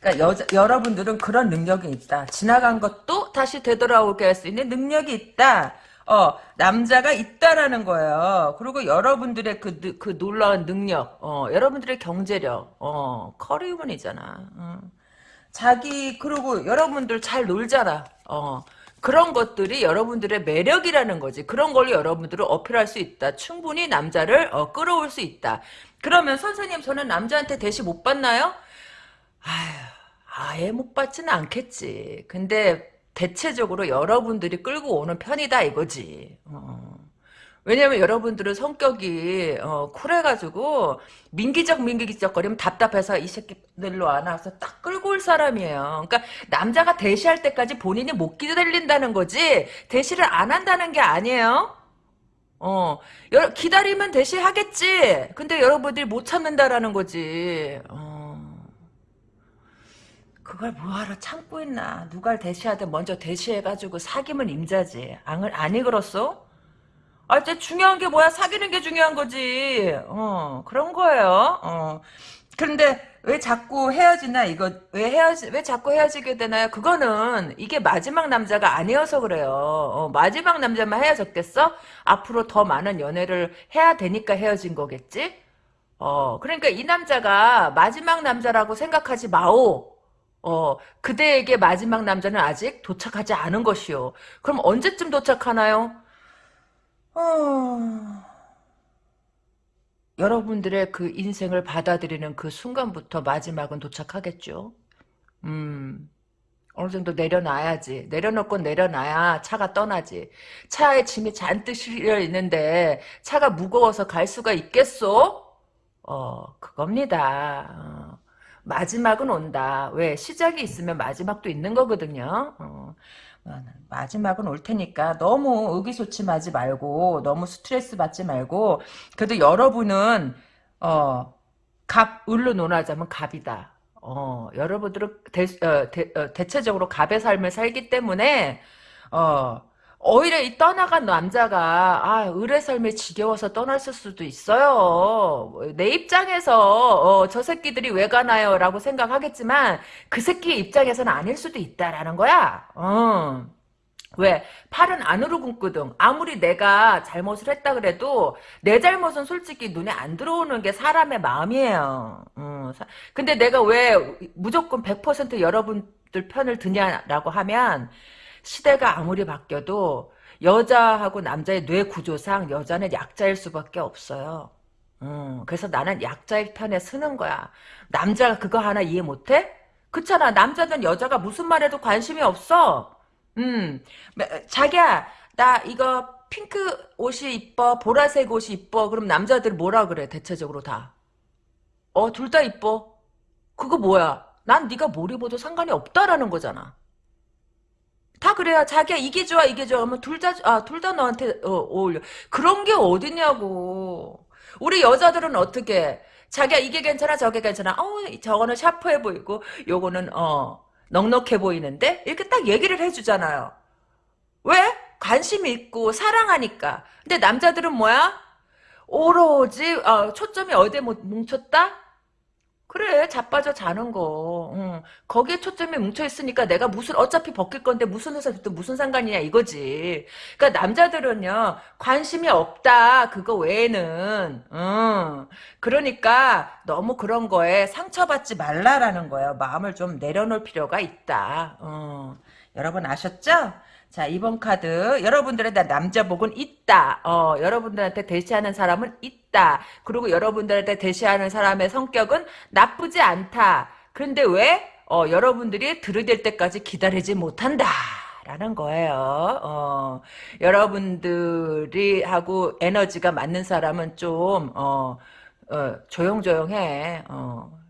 그러니까 여자, 여러분들은 그런 능력이 있다. 지나간 것도 다시 되돌아오게 할 수 있는 능력이 있다. 어, 남자가 있다라는 거예요. 그리고 여러분들의 그, 그 놀라운 능력, 어, 여러분들의 경제력, 어, 커리우먼이잖아. 어. 자기, 그리고 여러분들 잘 놀잖아. 어, 그런 것들이 여러분들의 매력이라는 거지. 그런 걸 여러분들은 어필할 수 있다. 충분히 남자를 어, 끌어올 수 있다. 그러면 선생님 저는 남자한테 대시 못 받나요? 아휴 아예 못 받지는 않겠지. 근데 대체적으로 여러분들이 끌고 오는 편이다 이거지. 어. 왜냐면 여러분들은 성격이 어, 쿨해가지고 민기적 민기적 거리면 답답해서 이 새끼들로 안 와서 딱 끌고 올 사람이에요. 그러니까 남자가 대시할 때까지 본인이 못 기다린다는 거지 대시를 안 한다는 게 아니에요. 어, 여, 기다리면 대시하겠지. 근데 여러분들이 못 참는다라는 거지. 어. 그걸 뭐하러 참고 있나. 누가 대시하든 먼저 대시해가지고 사귀면 임자지. 안, 아니 그렇소? 아, 이제 중요한 게 뭐야? 사귀는 게 중요한 거지. 어, 그런 거예요. 어. 그런데 왜 자꾸 헤어지나 이거 왜 헤어지 왜 자꾸 헤어지게 되나요? 그거는 이게 마지막 남자가 아니어서 그래요. 어, 마지막 남자만 헤어졌겠어? 앞으로 더 많은 연애를 해야 되니까 헤어진 거겠지? 어, 그러니까 이 남자가 마지막 남자라고 생각하지 마오. 어, 그대에게 마지막 남자는 아직 도착하지 않은 것이요. 그럼 언제쯤 도착하나요? 어... 여러분들의 그 인생을 받아들이는 그 순간부터 마지막은 도착하겠죠. 음, 어느 정도 내려놔야지. 내려놓고 내려놔야 차가 떠나지. 차에 짐이 잔뜩 실려 있는데 차가 무거워서 갈 수가 있겠소? 어, 그겁니다. 어, 마지막은 온다. 왜? 시작이 있으면 마지막도 있는 거거든요. 어. 아, 마지막은 올 테니까 너무 의기소침하지 말고 너무 스트레스 받지 말고 그래도 여러분은 어, 갑 을로 논하자면 갑이다. 어, 여러분들은 대, 어, 대, 어, 대체적으로 갑의 삶을 살기 때문에 어, 오히려 이 떠나간 남자가 아 을의 삶에 지겨워서 떠났을 수도 있어요. 내 입장에서 어, 저 새끼들이 왜 가나요? 라고 생각하겠지만 그 새끼 입장에서는 아닐 수도 있다라는 거야. 어. 왜? 팔은 안으로 굽거든. 아무리 내가 잘못을 했다 그래도 내 잘못은 솔직히 눈에 안 들어오는 게 사람의 마음이에요. 어, 근데 내가 왜 무조건 100% 여러분들 편을 드냐라고 하면 시대가 아무리 바뀌어도 여자하고 남자의 뇌 구조상 여자는 약자일 수밖에 없어요. 음, 그래서 나는 약자의 편에 서는 거야. 남자가 그거 하나 이해 못해? 그렇잖아. 남자든 여자가 무슨 말해도 관심이 없어. 음, 자기야, 나 이거 핑크 옷이 이뻐, 보라색 옷이 이뻐. 그럼 남자들 뭐라 그래? 대체적으로 다. 어, 둘 다 이뻐. 그거 뭐야? 난 네가 뭘 입어도 상관이 없다라는 거잖아. 다 그래요. 자기야 이게 좋아 이게 좋아 하면 둘다 아둘 다 너한테 어, 어울려. 그런 게 어디냐고. 우리 여자들은 어떻게 자기야 이게 괜찮아 저게 괜찮아. 어 저거는 샤프해 보이고 요거는 어 넉넉해 보이는데 이렇게 딱 얘기를 해주잖아요. 왜? 관심이 있고 사랑하니까. 근데 남자들은 뭐야? 오로지 어, 초점이 어디에 뭉쳤다? 그래 자빠져 자는 거 응. 거기에 초점이 뭉쳐 있으니까 내가 무슨 어차피 벗길 건데 무슨 회사 또 무슨 상관이냐 이거지 그러니까 남자들은요 관심이 없다 그거 외에는 응. 그러니까 너무 그런 거에 상처받지 말라라는 거예요 마음을 좀 내려놓을 필요가 있다 응. 여러분 아셨죠? 자, 이번 카드. 여러분들의 남자복은 있다. 어, 여러분들한테 대시하는 사람은 있다. 그리고 여러분들한테 대시하는 사람의 성격은 나쁘지 않다. 그런데 왜? 어, 여러분들이 들이댈 때까지 기다리지 못한다. 라는 거예요. 어, 여러분들이 하고 에너지가 맞는 사람은 좀, 어, 어 조용조용해. 어,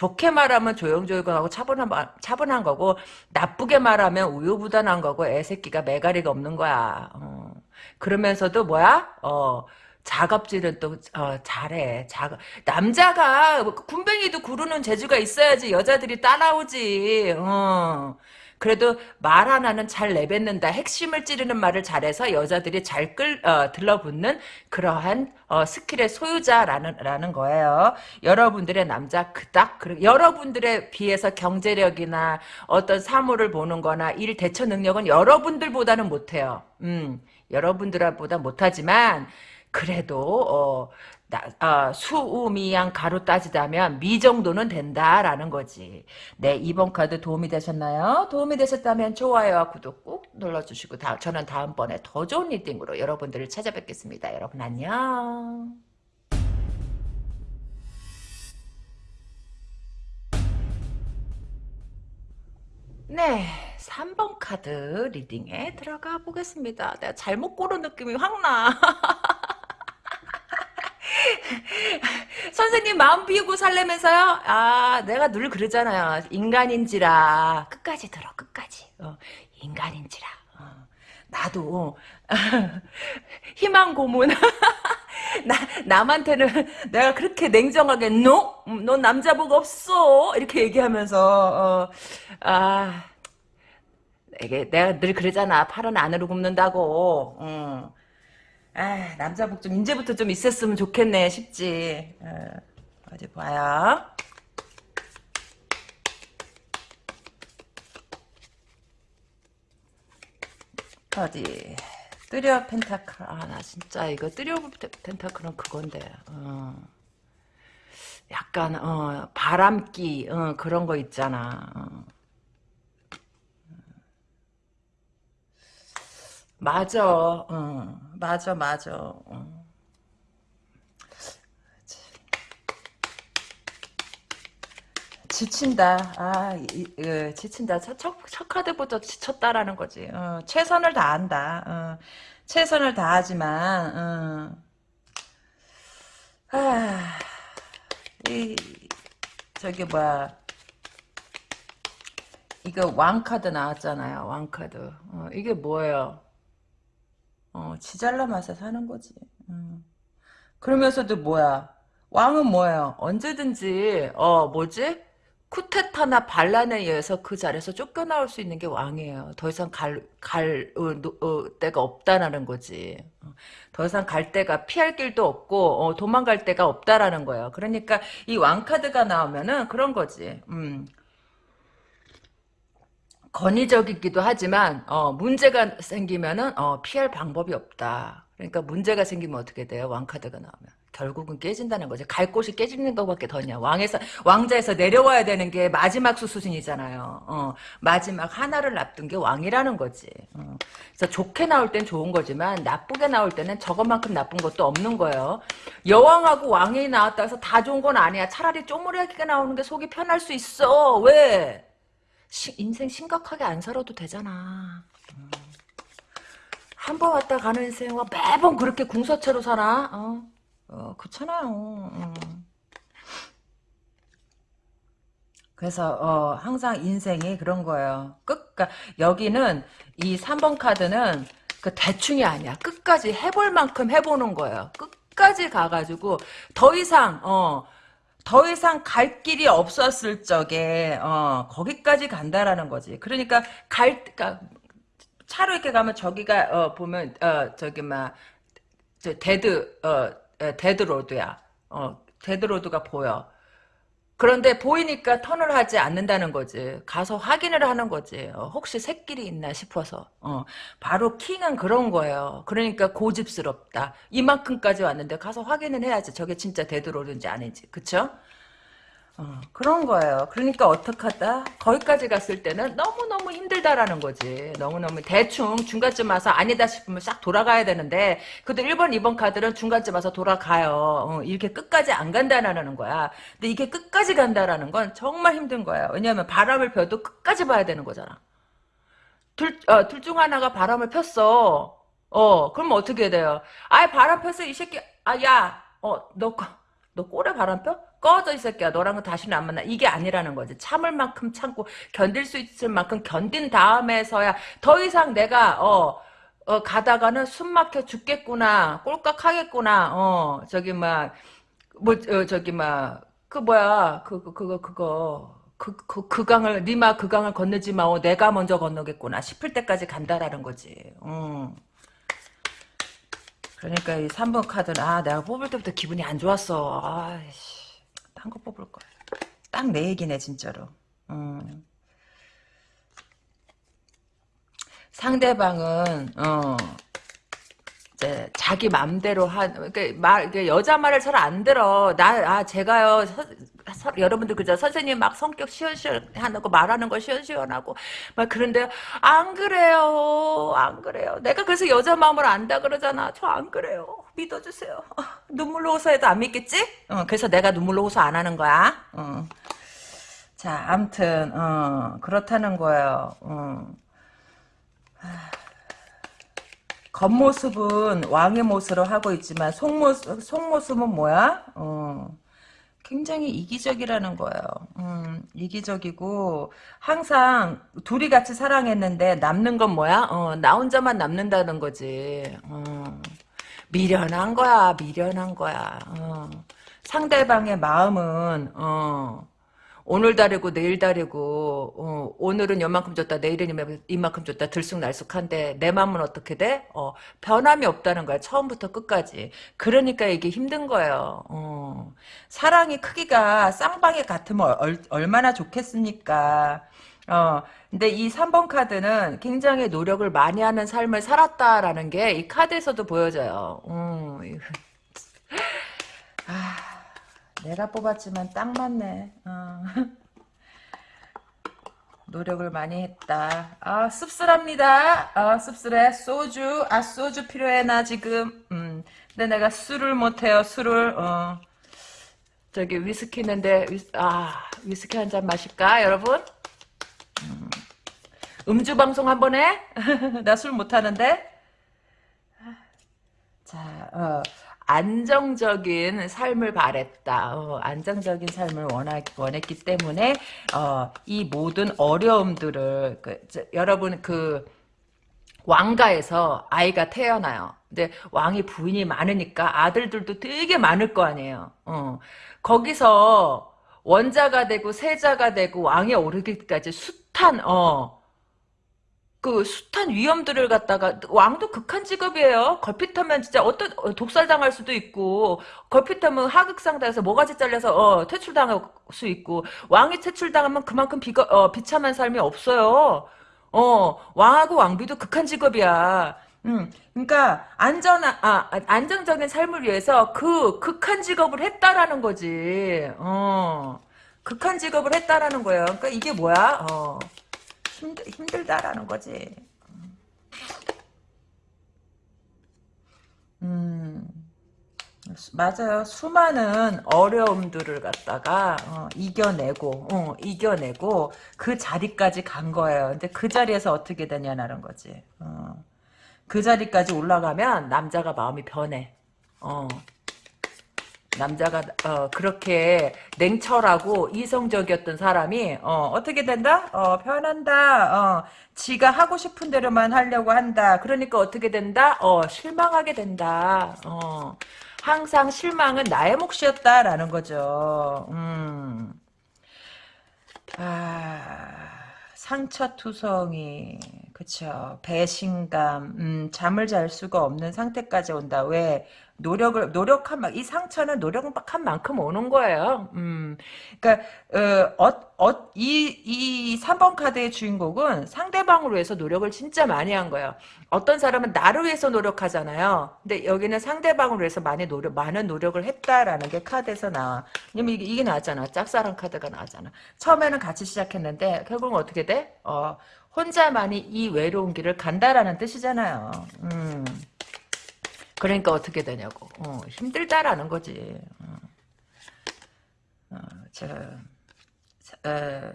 좋게 말하면 조용조용하고 차분한, 차분한 거고 나쁘게 말하면 우유부단한 거고 애새끼가 매가리가 없는 거야. 어. 그러면서도 뭐야? 어. 작업질은 또 어, 잘해. 작업 남자가 군뱅이도 구르는 재주가 있어야지 여자들이 따라오지. 어. 그래도 말 하나는 잘 내뱉는다. 핵심을 찌르는 말을 잘해서 여자들이 잘 끌, 어, 들러붙는 그러한 어, 스킬의 소유자라는 라는 거예요. 여러분들의 남자 그닥 그 여러분들에 비해서 경제력이나 어떤 사물을 보는 거나 일 대처 능력은 여러분들보다는 못해요. 음, 여러분들보다 못하지만 그래도 어, 나, 어, 수우미양 가로 따지다면 미 정도는 된다라는 거지. 네, 이번 카드 도움이 되셨나요? 도움이 되셨다면 좋아요와 구독 꾹 눌러주시고 다, 저는 다음번에 더 좋은 reading으로 여러분들을 찾아뵙겠습니다. 여러분 안녕. 네, 3번 카드 reading에 들어가 보겠습니다. 내가 잘못 고른 느낌이 확 나. 선생님 마음 비우고 살라면서요? 아, 내가 늘 그러잖아요. 인간인지라 끝까지 들어, 끝까지. 어, 인간인지라. 어, 나도 희망 고문. 나 남한테는 내가 그렇게 냉정하게 no, 음, 넌 남자복 없어 이렇게 얘기하면서 어, 아 이게 내가 늘 그러잖아 팔은 안으로 굽는다고. 어. 아, 남자복 좀 이제부터 좀 있었으면 좋겠네 싶지. 어, 어디 봐요. 어디 뜨려 펜타클 아나 진짜 이거 뜨려 펜타클은 그건데 어. 약간 어 바람기 어, 그런 거 있잖아 맞아 어. 맞아 맞아 어. 지친다. 아, 이, 이, 지친다. 첫, 첫, 첫 카드부터 지쳤다라는 거지. 어, 최선을 다한다. 어, 최선을 다하지만, 어. 아, 이, 저기, 뭐야. 이거 왕카드 나왔잖아요. 왕카드. 어, 이게 뭐예요? 어, 지잘나 맛에 사는 거지. 음. 그러면서도 뭐야? 왕은 뭐예요? 언제든지, 어, 뭐지? 쿠데타나 반란에 의해서 그 자리에서 쫓겨나올 수 있는 게 왕이에요. 더 이상 갈, 갈, 어, 어, 데가 없다라는 거지. 어, 더 이상 갈 데가, 피할 길도 없고, 어, 도망갈 데가 없다라는 거예요. 그러니까 이 왕카드가 나오면은 그런 거지. 음. 권위적이기도 하지만, 어, 문제가 생기면은, 어, 피할 방법이 없다. 그러니까 문제가 생기면 어떻게 돼요? 왕카드가 나오면. 결국은 깨진다는 거죠. 갈 곳이 깨지는 것밖에 더냐. 왕에서 왕자에서 내려와야 되는 게 마지막 수순이잖아요. 어, 마지막 하나를 납둔 게 왕이라는 거지. 어. 그래서 좋게 나올 땐 좋은 거지만 나쁘게 나올 때는 저것만큼 나쁜 것도 없는 거예요. 여왕하고 왕이 나왔다 해서 다 좋은 건 아니야. 차라리 쪼무레하게 나오는 게 속이 편할 수 있어. 왜? 시, 인생 심각하게 안 살아도 되잖아. 음. 한번 왔다 가는 인생과 매번 그렇게 궁서체로 살아. 어? 어, 그렇잖아요. 음. 그래서 어, 항상 인생이 그런 거예요. 끝, 그러니까 여기는 이 3번 카드는 그 대충이 아니야. 끝까지 해볼 만큼 해보는 거예요. 끝까지 가가지고 더 이상 어, 더 이상 갈 길이 없었을 적에 어, 거기까지 간다라는 거지. 그러니까 갈 그러니까 차로 이렇게 가면 저기가 어, 보면 어, 저기 막 dead 어, dead road야. 어, dead road가 보여. 그런데 보이니까 턴을 하지 않는다는 거지. 가서 확인을 하는 거지. 어, 혹시 새끼리 있나 싶어서. 어, 바로 킹은 그런 거예요. 그러니까 고집스럽다. 이만큼까지 왔는데 가서 확인을 해야지. 저게 진짜 dead road인지 아닌지. 그쵸? 어, 그런 거예요. 그러니까 어떡하다? 거기까지 갔을 때는 너무너무 힘들다라는 거지. 너무너무 대충 중간쯤 와서 아니다 싶으면 싹 돌아가야 되는데 그래도 1번, 2번 카드는 중간쯤 와서 돌아가요. 어, 이렇게 끝까지 안 간다라는 거야. 근데 이게 끝까지 간다라는 건 정말 힘든 거야. 왜냐하면 바람을 펴도 끝까지 봐야 되는 거잖아. 둘, 어, 둘중 하나가 바람을 폈어. 어, 그럼 어떻게 돼요? 아예 바람 폈어, 이 새끼. 아, 야, 어, 너, 너 꼴에 바람 펴? 꺼져 이 새끼야 너랑은 다시는 안 만나 이게 아니라는 거지 참을 만큼 참고 견딜 수 있을 만큼 견딘 다음에서야 더 이상 내가 어, 어 가다가는 숨 막혀 죽겠구나 꼴깍 하겠구나 어 저기 막뭐 어, 저기 막 그 뭐야 그거 그거 그거 그, 그, 그 강을, 니마 그 강을 건너지 마오. 내가 먼저 건너겠구나. 싶을 때까지 간다라는 거지. 음. 그러니까 이 3번 카드는, 아, 내가 뽑을 때부터 기분이 안 좋았어. 아이씨. 딴 거 뽑을 거야. 딱내 얘기네 진짜로. 음. 상대방은 어 이제 자기 맘대로 한 그러니까 말 여자 말을 잘 안 들어. 나 아 제가요 서, 서, 여러분들 그죠 선생님 막 성격 시원시원하고 말하는 거 시원시원하고 막 그런데 안 그래요 안 그래요. 내가 그래서 여자 마음을 안다 그러잖아. 저 안 그래요. 믿어주세요. 어, 눈물로 호소해도 안 믿겠지? 어, 그래서 내가 눈물로 호소 안 하는 거야. 어. 자, 암튼, 어, 그렇다는 거예요. 어. 겉모습은 왕의 모습으로 하고 있지만 속모습, 속모습은 뭐야? 어, 굉장히 이기적이라는 거예요. 음, 이기적이고 항상 둘이 같이 사랑했는데 남는 건 뭐야? 어, 나 혼자만 남는다는 거지. 어, 미련한 거야. 미련한 거야. 어, 상대방의 마음은 어, 오늘 다르고 내일 다르고 어, 오늘은 요만큼 줬다 내일은 이만큼 줬다 들쑥날쑥한데 내 마음은 어떻게 돼? 어, 변함이 없다는 거야 처음부터 끝까지. 그러니까 이게 힘든 거예요. 어, 사랑의 크기가 쌍방에 같으면 얼, 얼마나 좋겠습니까 어, 근데 이 3번 카드는 굉장히 노력을 많이 하는 삶을 살았다라는 게 이 카드에서도 보여져요 음, 아 내가 뽑았지만 딱 맞네. 어. 노력을 많이 했다. 아 씁쓸합니다. 아 씁쓸해. 소주. 아 소주 필요해 나 지금. 음. 근데 내가 술을 못해요. 술을. 어. 저기 위스키 있는데 아 위스키 한 잔 마실까 여러분? 음. 음주 방송 한 번 해? 나 술 못하는데. 자, 어. 안정적인 삶을 바랬다. 어, 안정적인 삶을 원하, 원했기 때문에 어, 이 모든 어려움들을 그, 저, 여러분 그 왕가에서 아이가 태어나요. 근데 왕이 부인이 많으니까 아들들도 되게 많을 거 아니에요. 어, 거기서 원자가 되고 세자가 되고 왕에 오르기까지 숱한 어, 그 숱한 위험들을 갖다가 왕도 극한 직업이에요. 걸핏하면 진짜 어떤 어, 독살 당할 수도 있고 걸핏하면 하극상당해서 모가지 잘려서 어, 퇴출당할 수 있고 왕이 퇴출당하면 그만큼 비거, 어, 비참한 삶이 없어요. 어 왕하고 왕비도 극한 직업이야. 음, 그러니까 안전한 아, 안정적인 삶을 위해서 그 극한 직업을 했다라는 거지. 어 극한 직업을 했다라는 거예요. 그러니까 이게 뭐야? 어. 힘들, 힘들다라는 거지. 음, 맞아요. 수많은 어려움들을 갖다가 어, 이겨내고, 어, 이겨내고 그 자리까지 간 거예요. 근데 그 자리에서 어떻게 되냐라는 거지. 어, 그 자리까지 올라가면 남자가 마음이 변해. 어. 남자가 어, 그렇게 냉철하고 이성적이었던 사람이 어, 떻게 된다? 어, 변한다. 어, 지가 하고 싶은 대로만 하려고 한다. 그러니까 어떻게 된다? 어, 실망하게 된다. 어, 항상 실망은 나의 몫이었다라는 거죠. 음. 아, 상처투성이 그쵸 배신감 음, 잠을 잘 수가 없는 상태까지 온다 왜 노력을 노력한 이 상처는 노력한 만큼 오는 거예요. 음, 그러니까 어, 어, 이, 이 3번 카드의 주인공은 상대방을 위해서 노력을 진짜 많이 한 거예요. 어떤 사람은 나를 위해서 노력하잖아요. 근데 여기는 상대방을 위해서 많이 노력, 많은 노력을 했다라는 게 카드에서 나와. 왜냐면 이게, 이게 나왔잖아. 짝사랑 카드가 나왔잖아. 처음에는 같이 시작했는데 결국은 어떻게 돼? 어, 혼자만이 이 외로운 길을 간다라는 뜻이잖아요. 음. 그러니까 어떻게 되냐고. 어, 힘들다라는 거지. 어, 어 저, 에,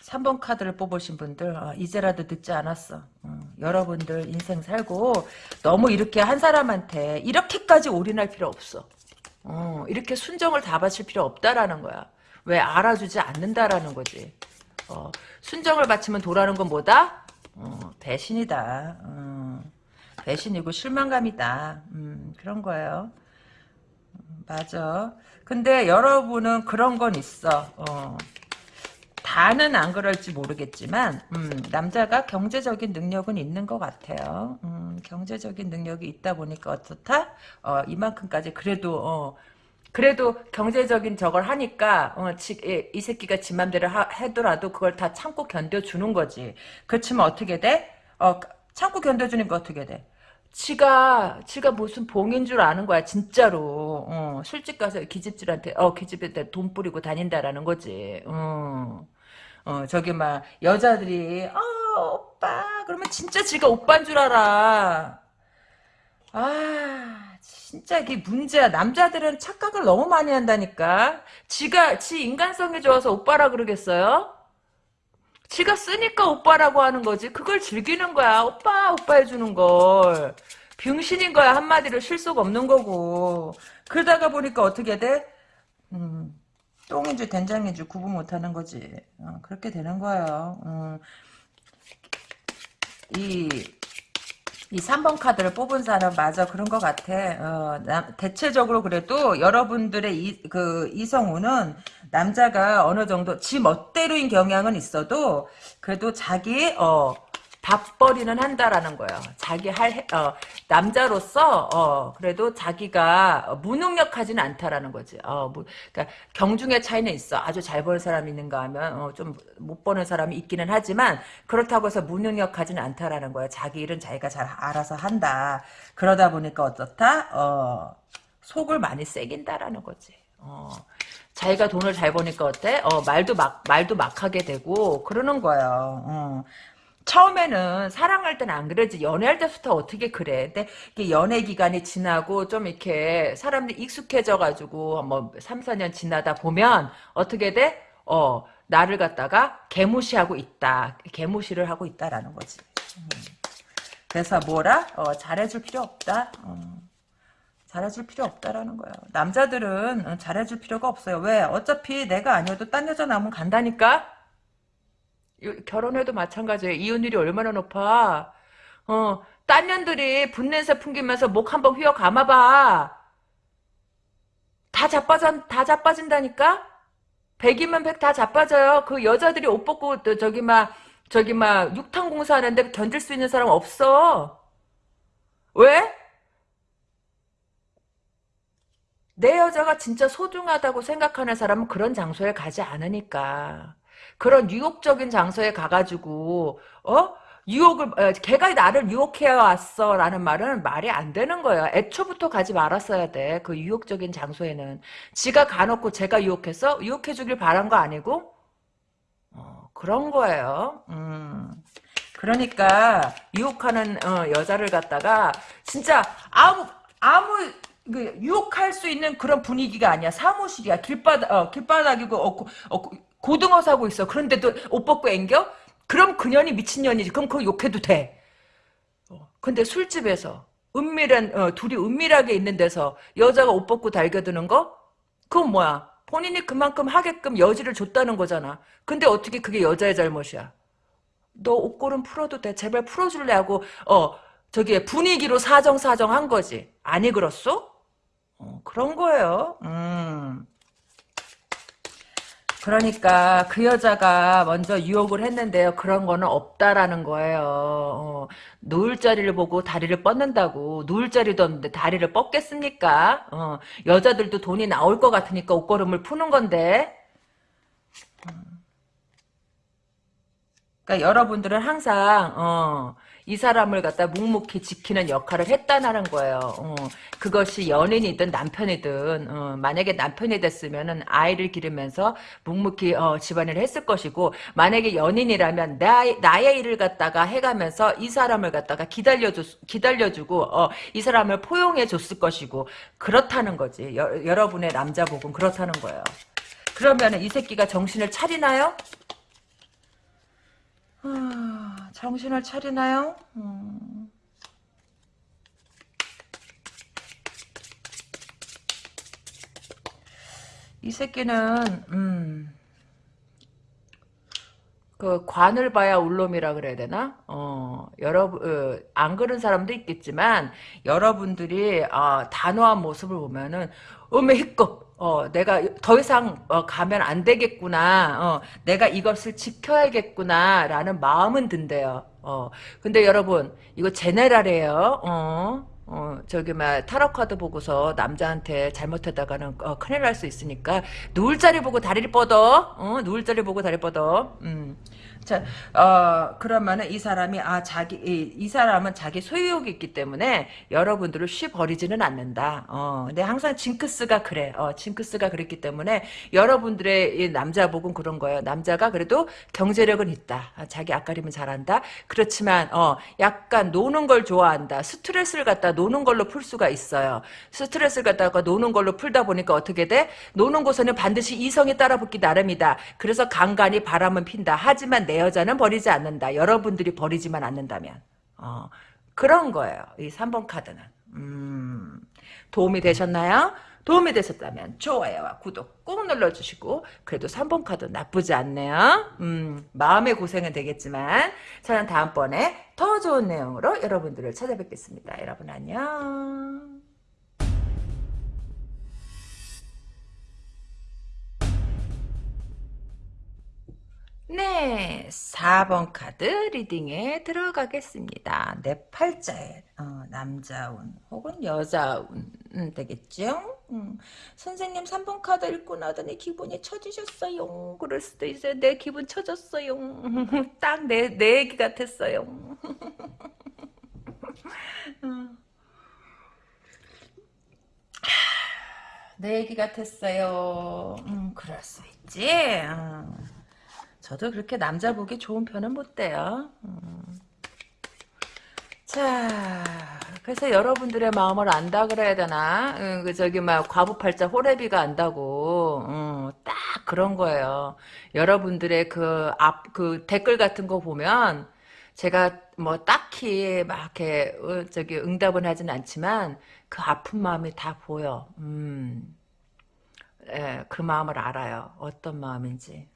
3번 카드를 뽑으신 분들 어, 이제라도 늦지 않았어. 어, 여러분들 인생 살고 너무 이렇게 한 사람한테 이렇게까지 올인할 필요 없어. 어, 이렇게 순정을 다 바칠 필요 없다라는 거야. 왜 알아주지 않는다라는 거지. 어, 순정을 바치면 도라는 건 뭐다? 어, 배신이다. 어. 배신이고 실망감이다. 음, 그런 거예요. 음, 맞아. 근데 여러분은 그런 건 있어. 어. 다는 안 그럴지 모르겠지만 음, 남자가 경제적인 능력은 있는 것 같아요. 음, 경제적인 능력이 있다 보니까 어떻다? 어, 이만큼까지 그래도 어, 그래도 경제적인 저걸 하니까 어, 지, 이 새끼가 지 맘대로 하, 해더라도 그걸 다 참고 견뎌주는 거지. 그렇지만 어떻게 돼? 어, 참고 견뎌주니까 어떻게 돼? 지가 지가 무슨 봉인 줄 아는 거야 진짜로 어, 술집 가서 기집질한테 어 기집한테 돈 뿌리고 다닌다라는 거지 어, 어 저기 막 여자들이 어 오빠 그러면 진짜 지가 오빠인 줄 알아 아 진짜 이게 문제야. 남자들은 착각을 너무 많이 한다니까. 지가 지 인간성이 좋아서 오빠라 그러겠어요? 지가 쓰니까 오빠라고 하는 거지. 그걸 즐기는 거야. 오빠 오빠 해주는 걸. 병신인 거야. 한마디로 실속 없는 거고. 그러다가 보니까 어떻게 돼? 음, 똥인지 된장인지 구분 못하는 거지. 어, 그렇게 되는 거예요. 음, 이, 이 3번 카드를 뽑은 사람 맞아 그런 것 같아. 어, 나, 대체적으로 그래도 여러분들의 이, 그 이성우는 남자가 어느 정도 지 멋대로인 경향은 있어도 그래도 자기 어 밥벌이는 한다라는 거예요. 자기 할 어, 남자로서 어, 그래도 자기가 무능력하지는 않다라는 거지. 어, 뭐, 그러니까 경중의 차이는 있어. 아주 잘 버는 사람이 있는가 하면 어, 좀 못 버는 사람이 있기는 하지만 그렇다고 해서 무능력하지는 않다라는 거예요. 자기 일은 자기가 잘 알아서 한다. 그러다 보니까 어떻다? 어, 속을 많이 새긴다라는 거지. 어, 자기가 돈을 잘 버니까 어때? 어, 말도 막, 말도 막 하게 되고, 그러는 거예요. 어. 처음에는 사랑할 때는 안 그러지 연애할 때부터 어떻게 그래 근데 이게 연애 기간이 지나고 좀 이렇게 사람들이 익숙해져 가지고 뭐 3, 4년 지나다 보면 어떻게 돼? 어 나를 갖다가 개무시하고 있다 개무시를 하고 있다라는 거지 음. 그래서 뭐라? 어, 잘해줄 필요 없다 어. 잘해줄 필요 없다라는 거예요 남자들은 어, 잘해줄 필요가 없어요 왜? 어차피 내가 아니어도 딴 여자 나오면 간다니까 결혼해도 마찬가지예요. 이혼율이 얼마나 높아. 어, 딴 년들이 분냄새 풍기면서 목 한번 휘어 감아봐. 다 자빠져, 다 자빠진다니까? 백이면 백 다 자빠져요. 그 여자들이 옷 벗고, 저기 막, 저기 막, 육탕 공사하는데 견딜 수 있는 사람 없어. 왜? 내 여자가 진짜 소중하다고 생각하는 사람은 그런 장소에 가지 않으니까. 그런 유혹적인 장소에 가가지고 어 유혹을 어, 걔가 나를 유혹해 왔어라는 말은 말이 안 되는 거예요. 애초부터 가지 말았어야 돼. 그 유혹적인 장소에는 지가 가놓고 제가 유혹해서 유혹해 주길 바란 거 아니고 어, 그런 거예요. 음. 그러니까 유혹하는 어, 여자를 갖다가 진짜 아무 아무 그 유혹할 수 있는 그런 분위기가 아니야. 사무실이야. 길바닥 어, 길바닥이고 어, 어, 고등어 사고 있어. 그런데도 옷 벗고 앵겨? 그럼 그년이 미친년이지. 그럼 그거 욕해도 돼. 어, 근데 술집에서 은밀한 어, 둘이 은밀하게 있는 데서 여자가 옷 벗고 달겨드는 거? 그건 뭐야? 본인이 그만큼 하게끔 여지를 줬다는 거잖아. 근데 어떻게 그게 여자의 잘못이야? 너 옷걸음 풀어도 돼. 제발 풀어줄래 하고 어 저기 분위기로 사정사정 한 거지. 아니 그렇소? 어, 그런 거예요. 음. 그러니까 그 여자가 먼저 유혹을 했는데요. 그런 거는 없다라는 거예요. 어, 누울 자리를 보고 다리를 뻗는다고. 누울 자리도 없는데 다리를 뻗겠습니까? 어, 여자들도 돈이 나올 것 같으니까 옷걸음을 푸는 건데. 그러니까 여러분들은 항상 어, 이 사람을 갖다 묵묵히 지키는 역할을 했다는 거예요. 어, 그것이 연인이든 남편이든 어, 만약에 남편이 됐으면 아이를 기르면서 묵묵히 어, 집안일을 했을 것이고 만약에 연인이라면 나, 나의 일을 갖다가 해가면서 이 사람을 갖다가 기다려주, 기다려주고 어, 이 사람을 포용해 줬을 것이고 그렇다는 거지. 여, 여러분의 남자복은 그렇다는 거예요. 그러면 이 새끼가 정신을 차리나요? 아, 정신을 차리나요? 음. 이 새끼는 음, 그 관을 봐야 울놈이라 그래야 되나? 어, 여러분 어, 안 그런 사람도 있겠지만 여러분들이 어, 단호한 모습을 보면은 음에 희껍 어, 내가 더 이상 어, 가면 안 되겠구나. 어, 내가 이것을 지켜야겠구나. 라는 마음은 든대요. 어, 근데 여러분, 이거 제네랄이에요. 어, 어, 저기, 막, 타로 카드 보고서 남자한테 잘못하다가는, 어, 큰일 날 수 있으니까, 누울 자리 보고 다리를 뻗어. 어, 누울 자리 보고 다리 뻗어. 음. 자, 어, 그러면은 이 사람이, 아, 자기, 이, 이 사람은 자기 소유욕이 있기 때문에 여러분들을 쉬 버리지는 않는다. 어, 근데 항상 징크스가 그래. 어, 징크스가 그랬기 때문에 여러분들의 남자 복은 그런 거예요. 남자가 그래도 경제력은 있다. 자기 앞가림은 잘한다. 그렇지만, 어, 약간 노는 걸 좋아한다. 스트레스를 갖다 노는 걸로 풀 수가 있어요. 스트레스를 갖다가 노는 걸로 풀다 보니까 어떻게 돼? 노는 곳에는 반드시 이성이 따라붙기 나름이다. 그래서 간간히 바람은 핀다. 하지만 내 여자는 버리지 않는다. 여러분들이 버리지만 않는다면. 어, 그런 거예요. 이 3번 카드는. 음, 도움이 되셨나요? 도움이 되셨다면 좋아요와 구독 꼭 눌러주시고 그래도 3번 카드 나쁘지 않네요. 음, 마음의 고생은 되겠지만 저는 다음번에 더 좋은 내용으로 여러분들을 찾아뵙겠습니다. 여러분 안녕. 네, 4번 카드 리딩에 들어가겠습니다. 내 팔자에 어, 남자운 혹은 여자운 음, 되겠죠? 음, 선생님 3번 카드 읽고 나더니 기분이 처지셨어요. 그럴 수도 있어요. 내 기분 처졌어요. 딱 내 내 얘기 같았어요. 음. 내 얘기 같았어요. 음, 그럴 수 있지. 음. 저도 그렇게 남자 보기 좋은 편은 못 돼요. 음. 자, 그래서 여러분들의 마음을 안다 그래야 되나? 음, 그 저기 막 과부팔자 호래비가 안다고, 음, 딱 그런 거예요. 여러분들의 그앞그 댓글 같은 거 보면 제가 뭐 딱히 막 이렇게 어, 저기 응답은 하진 않지만 그 아픈 마음이 다 보여. 음, 예, 그 마음을 알아요. 어떤 마음인지.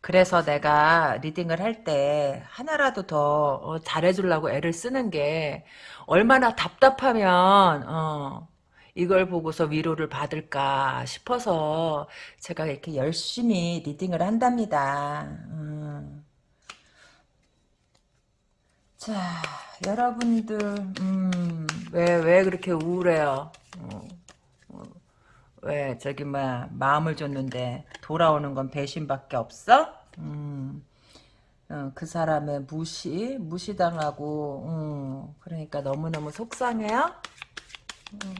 그래서 내가 리딩을 할 때 하나라도 더 어, 잘해주려고 애를 쓰는 게 얼마나 답답하면 어, 이걸 보고서 위로를 받을까 싶어서 제가 이렇게 열심히 리딩을 한답니다. 음. 자, 여러분들 음, 왜, 왜 그렇게 우울해요? 어, 어, 왜 저기 뭐 마음을 줬는데 돌아오는 건 배신밖에 없어? 음, 어, 그 사람의 무시 무시당하고 음, 그러니까 너무너무 속상해요. 음.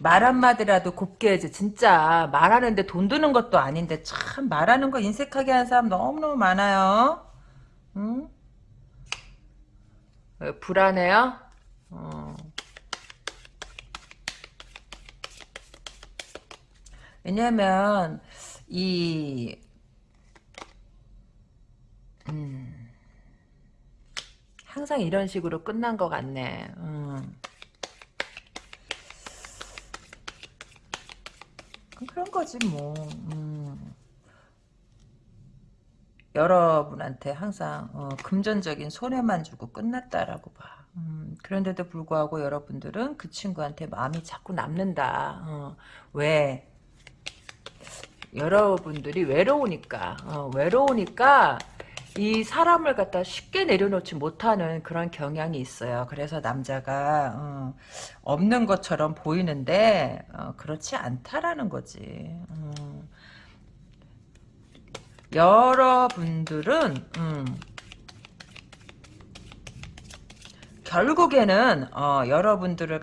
말 한마디라도 곱게 해지 진짜 말하는데 돈 드는 것도 아닌데 참 말하는 거 인색하게 하는 사람 너무너무 많아요. 응? 왜, 불안해요? 어. 왜냐면 이 음, 항상 이런 식으로 끝난 것 같네. 음. 그런 거지 뭐. 음. 여러분한테 항상 어, 금전적인 손해만 주고 끝났다라고 봐. 음, 그런데도 불구하고 여러분들은 그 친구한테 마음이 자꾸 남는다. 어, 왜? 여러분들이 외로우니까 어, 외로우니까 이 사람을 갖다 쉽게 내려놓지 못하는 그런 경향이 있어요. 그래서 남자가 어, 없는 것처럼 보이는데 어, 그렇지 않다라는 거지. 음. 여러분들은 음, 결국에는 어, 여러분들을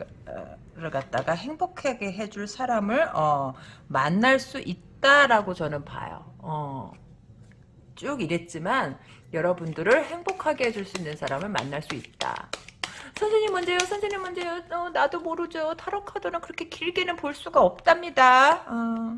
갖다가 행복하게 해줄 사람을 어, 만날 수 있다 라고 저는 봐요. 어, 쭉 이랬지만 여러분들을 행복하게 해줄 수 있는 사람을 만날 수 있다. 선생님 먼저요. 선생님 먼저요. 어, 나도 모르죠. 타로 카드는 그렇게 길게는 볼 수가 없답니다. 어.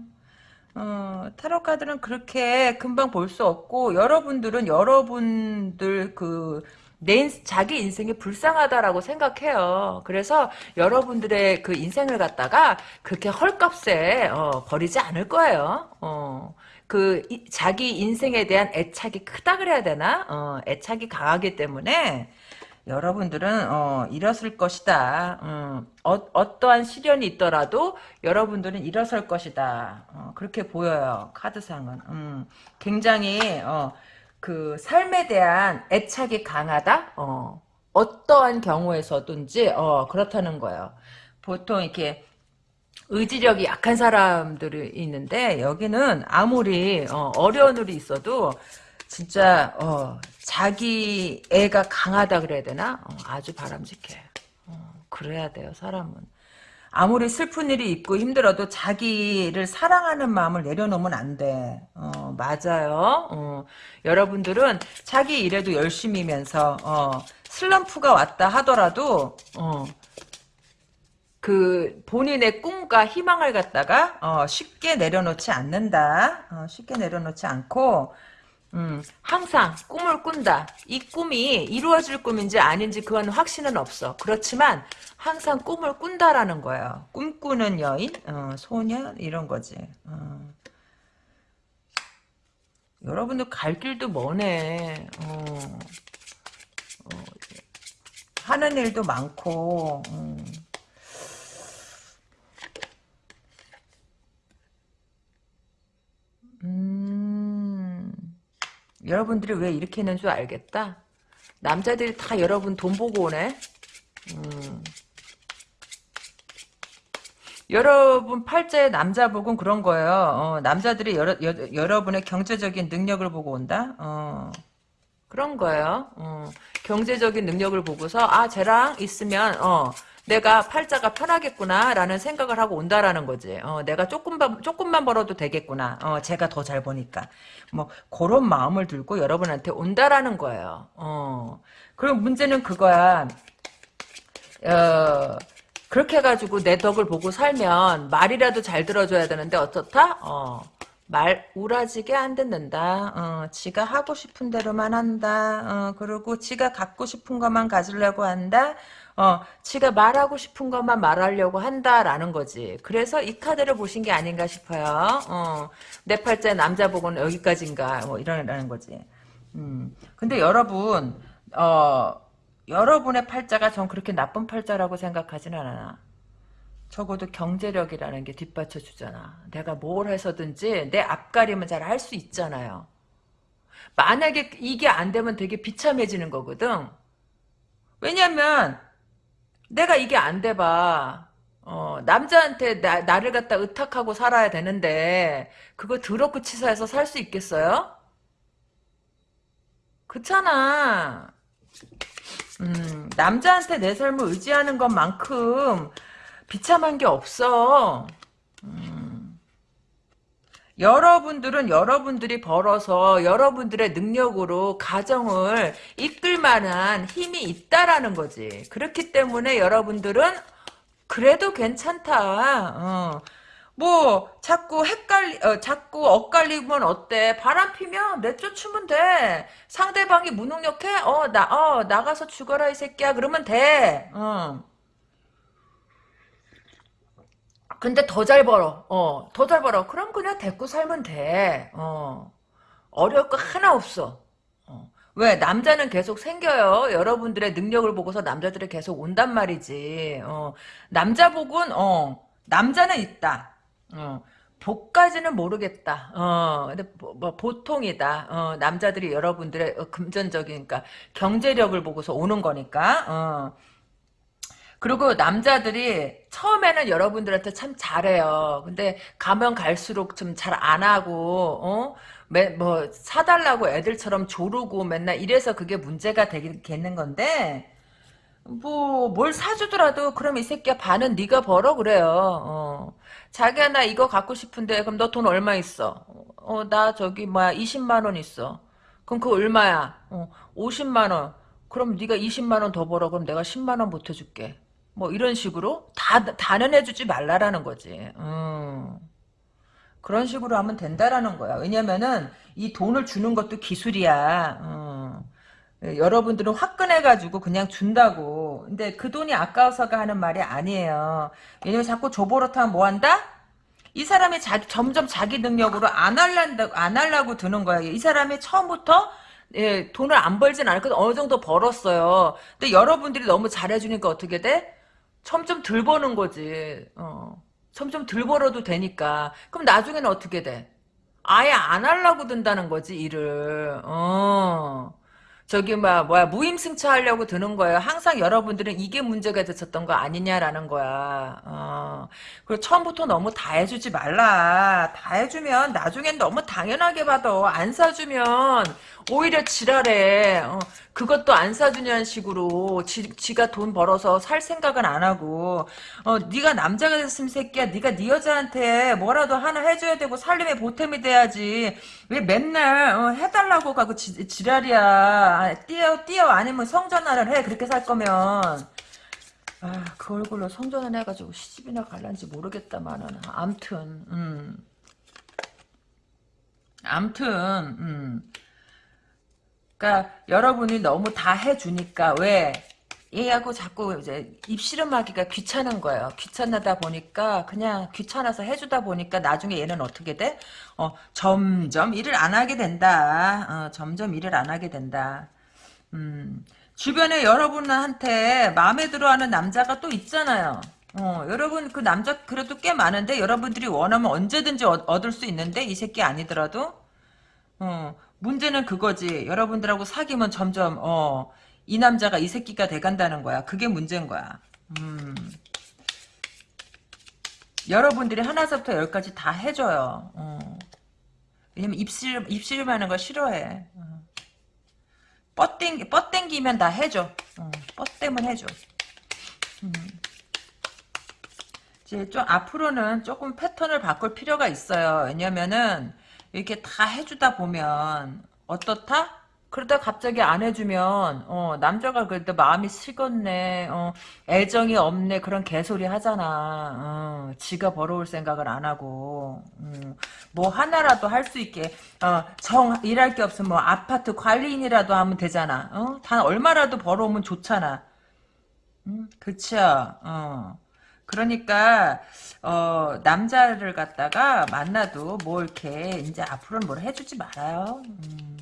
어, 타로 카드는 그렇게 금방 볼 수 없고 여러분들은 여러분들 그 내 자기 인생이 불쌍하다라고 생각해요. 그래서 여러분들의 그 인생을 갖다가 그렇게 헐값에 어, 버리지 않을 거예요. 어, 그 이, 자기 인생에 대한 애착이 크다 그래야 되나? 어, 애착이 강하기 때문에 여러분들은 어, 일었을 것이다. 음, 어, 떠한 시련이 있더라도 여러분들은 일어설 것이다. 어, 그렇게 보여요. 카드상은. 음, 굉장히 어, 그 삶에 대한 애착이 강하다. 어, 어떠한 경우에서든지 어, 그렇다는 거예요. 보통 이렇게 의지력이 약한 사람들이 있는데 여기는 아무리 어, 어려운 일이 있어도 진짜 어, 자기 애가 강하다 그래야 되나? 어, 아주 바람직해. 어, 그래야 돼요 사람은. 아무리 슬픈 일이 있고 힘들어도 자기를 사랑하는 마음을 내려놓으면 안 돼. 어, 맞아요. 어, 여러분들은 자기 일에도 열심히면서 어, 슬럼프가 왔다 하더라도 어, 그 본인의 꿈과 희망을 갖다가 어, 쉽게 내려놓지 않는다. 어, 쉽게 내려놓지 않고 음, 항상 꿈을 꾼다. 이 꿈이 이루어질 꿈인지 아닌지 그건 확신은 없어. 그렇지만 항상 꿈을 꾼다라는 거예요. 꿈꾸는 여인, 어, 소년 이런 거지. 어. 여러분들 갈 길도 머네. 어. 어, 하는 일도 많고. 음. 음. 여러분들이 왜 이렇게 했는 줄 알겠다. 남자들이 다 여러분 돈 보고 오네. 음. 여러분 팔자의 남자 복은 그런 거예요. 어, 남자들이 여러, 여, 여러분의 경제적인 능력을 보고 온다. 어, 그런 거예요. 어, 경제적인 능력을 보고서 아 쟤랑 있으면 어, 내가 팔자가 편하겠구나라는 생각을 하고 온다라는 거지. 어, 내가 조금만 조금만 벌어도 되겠구나. 어, 제가 더잘 버니까. 뭐 그런 마음을 들고 여러분한테 온다라는 거예요. 어. 그리고 문제는 그거야. 어, 그렇게 해가지고 내 덕을 보고 살면 말이라도 잘 들어줘야 되는데 어떻다? 어, 말 우라지게 안 듣는다. 어, 지가 하고 싶은 대로만 한다. 어, 그리고 지가 갖고 싶은 것만 가지려고 한다. 어, 지가 말하고 싶은 것만 말하려고 한다라는 거지. 그래서 이 카드를 보신 게 아닌가 싶어요. 어, 내 팔자의 남자 복은 여기까지인가 뭐 이러라는 거지. 음, 근데 여러분 어. 여러분의 팔자가 전 그렇게 나쁜 팔자라고 생각하진 않아. 적어도 경제력이라는 게 뒷받쳐 주잖아. 내가 뭘 해서든지 내 앞가림은 잘 할 수 있잖아요. 만약에 이게 안 되면 되게 비참해지는 거거든. 왜냐면 내가 이게 안 돼봐. 어, 남자한테 나, 나를 갖다 의탁하고 살아야 되는데 그거 더럽고 치사해서 살 수 있겠어요? 그렇잖아. 음, 남자한테 내 삶을 의지하는 것만큼 비참한 게 없어. 음. 여러분들은 여러분들이 벌어서 여러분들의 능력으로 가정을 이끌 만한 힘이 있다라는 거지. 그렇기 때문에 여러분들은 그래도 괜찮다. 어. 뭐 자꾸 헷갈리 어, 자꾸 엇갈리면 어때 바람 피면 내쫓으면 돼 상대방이 무능력해 어나어 나가서 죽어라 이 새끼야 그러면 돼 어. 근데 더 잘 벌어. 어 더 잘 벌어. 그럼 그냥 데리고 살면 돼 어. 어려울 거 하나 없어. 어. 왜? 남자는 계속 생겨요. 여러분들의 능력을 보고서 남자들이 계속 온단 말이지. 어. 남자 복은 어 남자는 있다. 어, 복까지는 모르겠다. 어, 근데 뭐, 뭐 보통이다. 어, 남자들이 여러분들의 어, 금전적인, 그러니까 경제력을 보고서 오는 거니까. 어. 그리고 남자들이 처음에는 여러분들한테 참 잘해요. 근데 가면 갈수록 좀 잘 안 하고, 어? 매, 뭐, 사달라고 애들처럼 조르고 맨날 이래서 그게 문제가 되겠는 건데, 뭐, 뭘 사주더라도, 그럼 이 새끼야 반은 네가 벌어, 그래요. 어. 자기야 나 이거 갖고 싶은데 그럼 너 돈 얼마 있어? 어 나 저기 뭐야 20만 원 있어. 그럼 그거 얼마야? 어 50만 원. 그럼 네가 20만 원 더 벌어. 그럼 내가 10만 원 보태줄게. 뭐 이런 식으로 다 다는 해주지 말라라는 거지. 음. 그런 식으로 하면 된다라는 거야. 왜냐면은 이 돈을 주는 것도 기술이야. 음. 여러분들은 화끈해가지고 그냥 준다고. 근데 그 돈이 아까워서가 하는 말이 아니에요. 왜냐면 자꾸 조보로타면 뭐한다? 이 사람이 자, 점점 자기 능력으로 안 할란다, 안 하려고 드는 거야. 이 사람이 처음부터 예, 돈을 안 벌진 않았거든. 어느 정도 벌었어요. 근데 여러분들이 너무 잘해주니까 어떻게 돼? 점점 덜 버는 거지. 어. 점점 덜 벌어도 되니까. 그럼 나중에는 어떻게 돼? 아예 안 하려고 든다는 거지, 일을. 어. 저기 막 뭐야 무임승차 하려고 드는 거예요. 항상 여러분들은 이게 문제가 됐었던 거 아니냐라는 거야. 어. 그리고 처음부터 너무 다 해주지 말라. 다 해주면 나중엔 너무 당연하게 받아. 안 사주면 오히려 지랄해. 어. 그것도 안 사주냐는 식으로 지, 가 돈 벌어서 살 생각은 안 하고 어, 네가 남자가 됐으면 새끼야 네가 네 여자한테 뭐라도 하나 해줘야 되고 살림에 보탬이 돼야지 왜 맨날 어, 해달라고 가고 지, 지랄이야 띄어봐. 띄어, 띄어. 아니면 성전환을 해. 그렇게 살 거면. 아, 그 얼굴로 성전환 해가지고 시집이나 갈란지 모르겠다마는. 암튼, 음. 암튼, 음. 그니까, 여러분이 너무 다 해주니까, 왜? 얘하고 자꾸 이제 입씨름하기가 귀찮은 거예요. 귀찮다 보니까 그냥 귀찮아서 해주다 보니까 나중에 얘는 어떻게 돼? 어, 점점 일을 안 하게 된다. 어, 점점 일을 안 하게 된다. 음, 주변에 여러분한테 마음에 들어하는 남자가 또 있잖아요. 어, 여러분 그 남자 그래도 꽤 많은데 여러분들이 원하면 언제든지 얻, 얻을 수 있는데 이 새끼 아니더라도 어, 문제는 그거지. 여러분들하고 사귀면 점점 어, 이 남자가 이 새끼가 돼간다는 거야. 그게 문제인 거야. 음. 여러분들이 하나서부터 열까지 다 해줘요. 어. 왜냐면 입실, 입실하는 거 싫어해. 어. 뻗땡, 뻗땡기면 다 해줘. 어. 뻗대면 해줘. 음. 이제 좀 앞으로는 조금 패턴을 바꿀 필요가 있어요. 왜냐면은 이렇게 다 해주다 보면 어떻다? 그러다 갑자기 안 해주면 어, 남자가 그래도 마음이 식었네 어, 애정이 없네 그런 개소리 하잖아 어, 지가 벌어올 생각을 안 하고 음, 뭐 하나라도 할 수 있게 어, 정 일할 게 없으면 뭐 아파트 관리인이라도 하면 되잖아 어? 단 얼마라도 벌어오면 좋잖아 음, 그쵸 어. 그러니까 어, 남자를 갖다가 만나도 뭐 이렇게 이제 앞으로는 뭘 해주지 말아요. 음.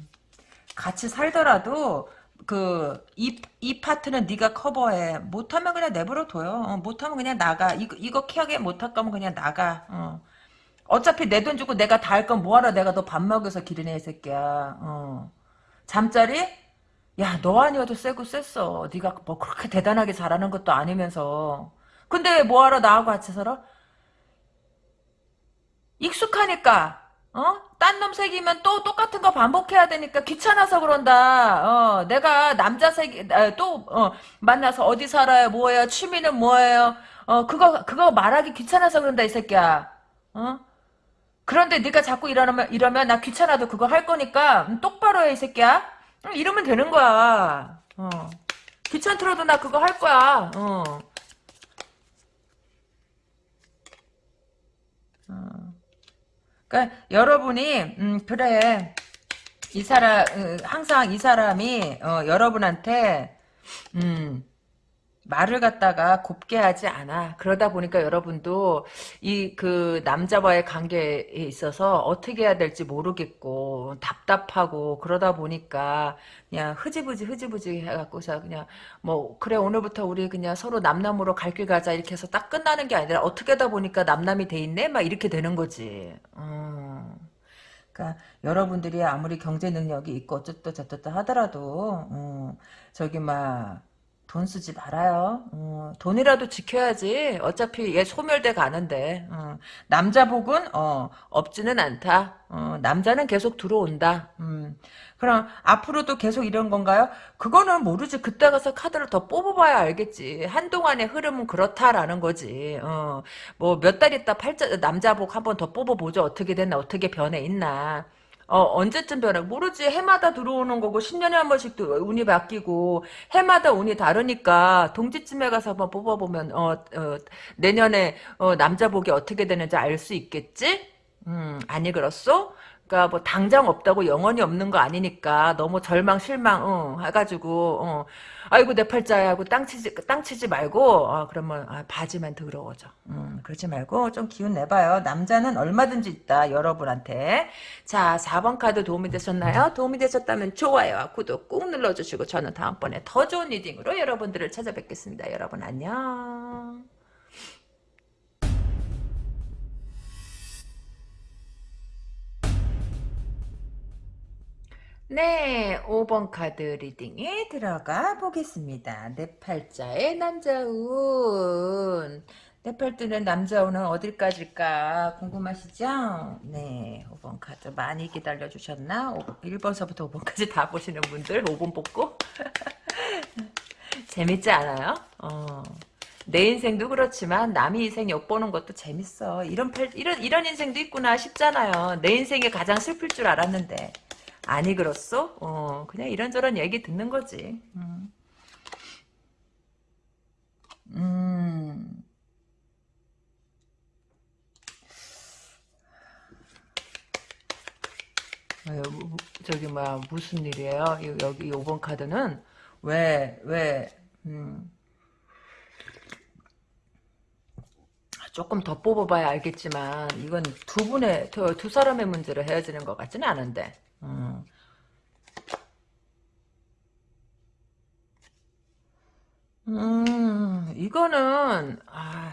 같이 살더라도 그이 이 파트는 네가 커버해. 못하면 그냥 내버려 둬요. 어, 못하면 그냥 나가. 이거 이거 케어게 못할 거면 그냥 나가. 어. 어차피 내 돈 주고 내가 다 할 건 뭐하러 내가 너 밥 먹여서 기르네 이 새끼야. 어. 잠자리? 야 너 아니어도 세고 셌어. 네가 뭐 그렇게 대단하게 잘하는 것도 아니면서 근데 뭐하러 나하고 같이 살아 익숙하니까 어? 딴놈 새기면 또 똑같은 거 반복해야 되니까 귀찮아서 그런다. 어, 내가 남자 새기, 또, 어, 만나서 어디 살아요? 뭐예요? 취미는 뭐예요? 어, 그거, 그거 말하기 귀찮아서 그런다, 이 새끼야. 어? 그런데 네가 자꾸 이러면, 이러면 나 귀찮아도 그거 할 거니까 음, 똑바로 해, 이 새끼야. 음, 이러면 되는 거야. 어. 귀찮더라도 나 그거 할 거야. 어. 어. 그러니까 여러분이 음 그래. 이 사람 어, 항상 이 사람이 어, 여러분한테 음 말을 갖다가 곱게 하지 않아. 그러다 보니까 여러분도 이 그 남자와의 관계에 있어서 어떻게 해야 될지 모르겠고 답답하고 그러다 보니까 그냥 흐지부지 흐지부지 해갖고서 그냥 뭐 그래 오늘부터 우리 그냥 서로 남남으로 갈 길 가자 이렇게 해서 딱 끝나는 게 아니라 어떻게 하다 보니까 남남이 돼 있네 막 이렇게 되는 거지. 음. 그러니까 여러분들이 아무리 경제 능력이 있고 어쩌다 저쩌다 하더라도 음, 저기 막 돈 쓰지 말아요. 어, 돈이라도 지켜야지. 어차피 얘 소멸돼 가는데. 어, 남자 복은 어, 없지는 않다. 어, 남자는 계속 들어온다. 음. 그럼 앞으로도 계속 이런 건가요? 그거는 모르지. 그때 가서 카드를 더 뽑아봐야 알겠지. 한동안의 흐름은 그렇다라는 거지. 어, 뭐몇 달 있다 팔자 남자 복 한 번 더 뽑아보죠. 어떻게 됐나 어떻게 변해 있나. 어, 언제쯤 변해? 모르지. 해마다 들어오는 거고, 10년에 한 번씩 운이 바뀌고, 해마다 운이 다르니까, 동지쯤에 가서 한번 뽑아보면, 어, 어 내년에, 어, 남자 복이 어떻게 되는지 알 수 있겠지? 음, 아니, 그렇소? 그러니까 뭐 당장 없다고 영원히 없는 거 아니니까 너무 절망 실망 응, 해가지고 어. 아이고 내 팔자야 하고 땅 치지 땅 치지 말고 어, 그러면 아, 바지만 더러워져. 음, 그러지 말고 좀 기운 내봐요. 남자는 얼마든지 있다 여러분한테. 자 4번 카드 도움이 되셨나요? 도움이 되셨다면 좋아요와 구독 꾹 눌러주시고 저는 다음번에 더 좋은 reading으로 여러분들을 찾아뵙겠습니다. 여러분 안녕. 네, 5번 카드 리딩에 들어가 보겠습니다. 네 팔자의 남자운. 네 팔자의 남자운은 어딜까지일까 궁금하시죠? 네, 5번 카드 많이 기다려주셨나? 1번서부터 5번까지 다 보시는 분들 5번 뽑고 재밌지 않아요? 어. 내 인생도 그렇지만 남의 인생 엿보는 것도 재밌어. 이런 팔, 이런 이런 인생도 있구나 싶잖아요. 내 인생이 가장 슬플 줄 알았는데. 아니 그렇소? 어, 그냥 이런저런 얘기 듣는 거지. 음. 음. 어, 저기 뭐야 무슨 일이에요? 여기 5번 카드는 왜 왜, 음. 조금 더 뽑아봐야 알겠지만 이건 두 분의 두, 두 사람의 문제로 헤어지는 것 같지는 않은데 음. 음, 이거는 아,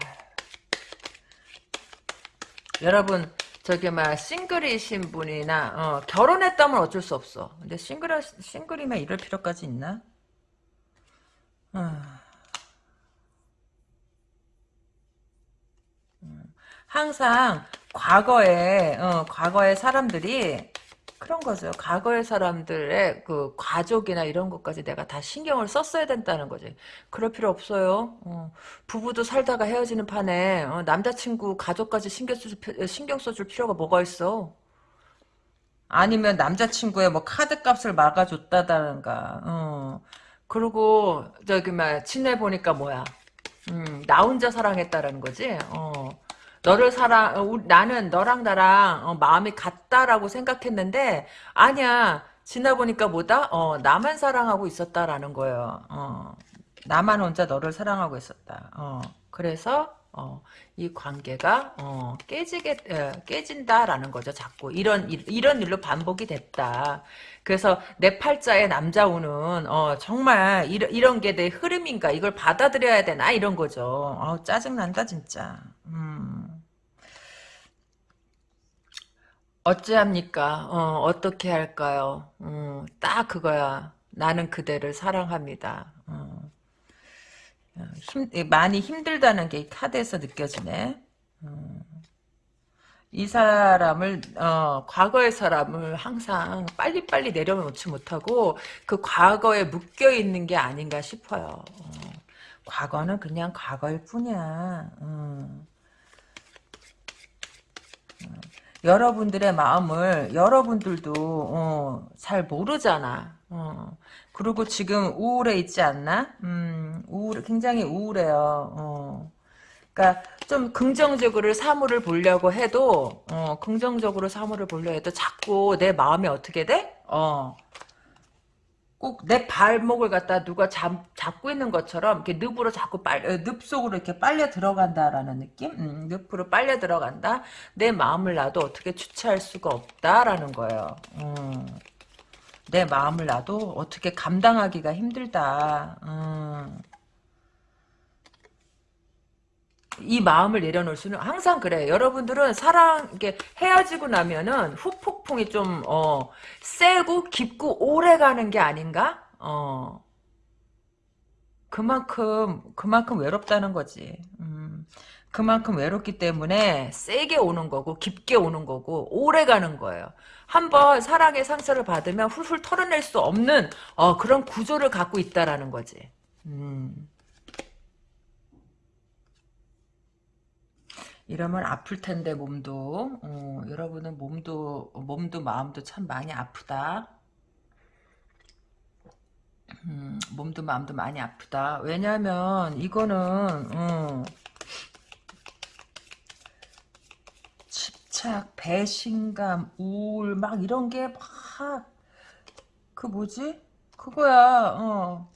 여러분 저기 막 싱글이신 분이나 어, 결혼했다면 어쩔 수 없어. 근데 싱글 싱글이면 이럴 필요까지 있나? 아. 항상 과거에 어, 과거의 사람들이 그런 거죠. 과거의 사람들의 그 가족이나 이런 것까지 내가 다 신경을 썼어야 된다는 거지. 그럴 필요 없어요. 어, 부부도 살다가 헤어지는 판에 어, 남자친구 가족까지 신경, 써줄, 신경 써줄 필요가 뭐가 있어. 아니면 남자친구의 뭐 카드값을 막아줬다던가. 어. 그리고 저기 막 친해 보니까 뭐야. 음, 나 혼자 사랑했다라는 거지. 어. 너를 사랑, 어, 나는 너랑 나랑 어, 마음이 같다라고 생각했는데 아니야. 지나 보니까 뭐다? 어, 나만 사랑하고 있었다라는 거예요. 어, 나만 혼자 너를 사랑하고 있었다. 어, 그래서 어, 이 관계가 어, 깨지게 에, 깨진다라는 거죠. 자꾸 이런 이런 일로 반복이 됐다. 그래서 내 팔자의 남자우는 어, 정말 이런 이런 게 내 흐름인가 이걸 받아들여야 되나 이런 거죠. 어, 짜증 난다 진짜. 음. 어찌합니까? 어, 어떻게 할까요? 어, 딱 그거야. 나는 그대를 사랑합니다. 어. 힘, 많이 힘들다는 게 카드에서 느껴지네. 어. 이 사람을 어, 과거의 사람을 항상 빨리빨리 내려놓지 못하고 그 과거에 묶여 있는 게 아닌가 싶어요. 어. 과거는 그냥 과거일 뿐이야. 어. 여러분들의 마음을 여러분들도 어, 잘 모르잖아. 어. 그리고 지금 우울해 있지 않나? 음, 우울, 굉장히 우울해요. 어. 그러니까 좀 긍정적으로 사물을 보려고 해도 어, 긍정적으로 사물을 보려 해도 자꾸 내 마음이 어떻게 돼? 어. 꼭 내 발목을 갖다 누가 잡, 잡고 있는 것처럼 이렇게 늪으로 자꾸 빨 어, 늪 속으로 이렇게 빨려 들어간다라는 느낌? 음, 늪으로 빨려 들어간다. 내 마음을 나도 어떻게 주체할 수가 없다라는 거예요. 음, 내 마음을 나도 어떻게 감당하기가 힘들다. 음. 이 마음을 내려놓을 수는 항상 그래. 여러분들은 사랑 이게 헤어지고 나면은 후폭풍이 좀 어, 세고 깊고 오래 가는 게 아닌가? 어. 그만큼 그만큼 외롭다는 거지. 음. 그만큼 외롭기 때문에 세게 오는 거고 깊게 오는 거고 오래 가는 거예요. 한번 사랑의 상처를 받으면 훌훌 털어낼 수 없는 어, 그런 구조를 갖고 있다라는 거지. 음. 이러면 아플 텐데 몸도 어, 여러분은 몸도 몸도 마음도 참 많이 아프다. 음, 몸도 마음도 많이 아프다. 왜냐하면 이거는 어, 집착, 배신감, 우울 막 이런 게 막 그 뭐지? 그거야. 어.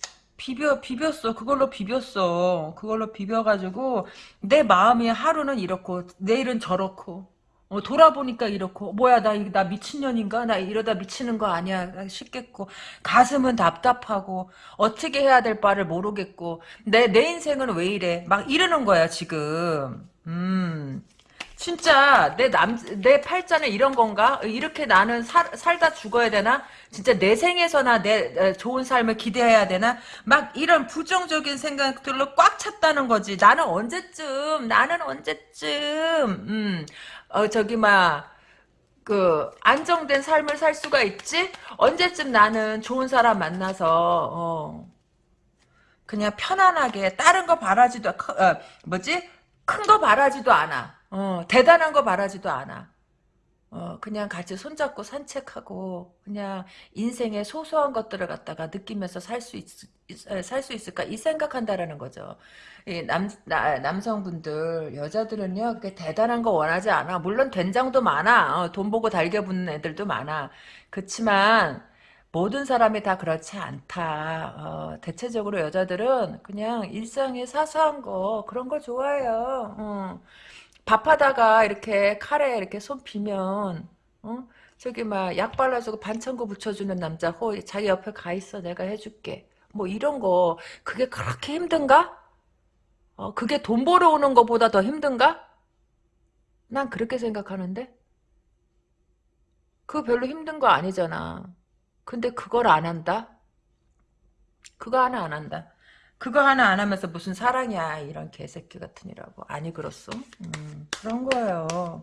비벼 비볐어. 그걸로 비볐어. 그걸로 비벼가지고 내 마음이 하루는 이렇고 내일은 저렇고 어, 돌아보니까 이렇고 뭐야 나, 나 미친년인가? 나 이러다 미치는 거 아니야. 싶겠고. 가슴은 답답하고 어떻게 해야 될 바를 모르겠고 내 내 인생은 왜 이래? 막 이러는 거야 지금. 음 진짜 내 남 내 팔자는 이런 건가? 이렇게 나는 살, 살다 죽어야 되나? 진짜 내 생에서나 내 좋은 삶을 기대해야 되나? 막 이런 부정적인 생각들로 꽉 찼다는 거지. 나는 언제쯤 나는 언제쯤 음. 어 저기 막 그 안정된 삶을 살 수가 있지? 언제쯤 나는 좋은 사람 만나서 어 그냥 편안하게 다른 거 바라지도 어, 뭐지? 큰 거 바라지도 않아. 어, 대단한 거 바라지도 않아. 어, 그냥 같이 손잡고 산책하고, 그냥 인생의 소소한 것들을 갖다가 느끼면서 살 수 있, 살수 있을까? 이 생각한다라는 거죠. 이 남, 나, 남성분들, 여자들은요, 그렇게 대단한 거 원하지 않아. 물론 된장도 많아. 어, 돈 보고 달겨 붙는 애들도 많아. 그렇지만, 모든 사람이 다 그렇지 않다. 어, 대체적으로 여자들은 그냥 일상의 사소한 거, 그런 걸 좋아해요. 어. 밥하다가 이렇게 칼에 이렇게 손 비면 어? 저기 막 약 발라주고 반창고 붙여주는 남자 호 자기 옆에 가 있어 내가 해줄게 뭐 이런 거 그게 그렇게 힘든가? 어, 그게 돈 벌어오는 것보다 더 힘든가? 난 그렇게 생각하는데 그거 별로 힘든 거 아니잖아 근데 그걸 안 한다? 그거 하나 안 한다 그거 하나 안 하면서 무슨 사랑이야 이런 개새끼 같으니라고. 아니 그렇소? 음, 그런 거예요.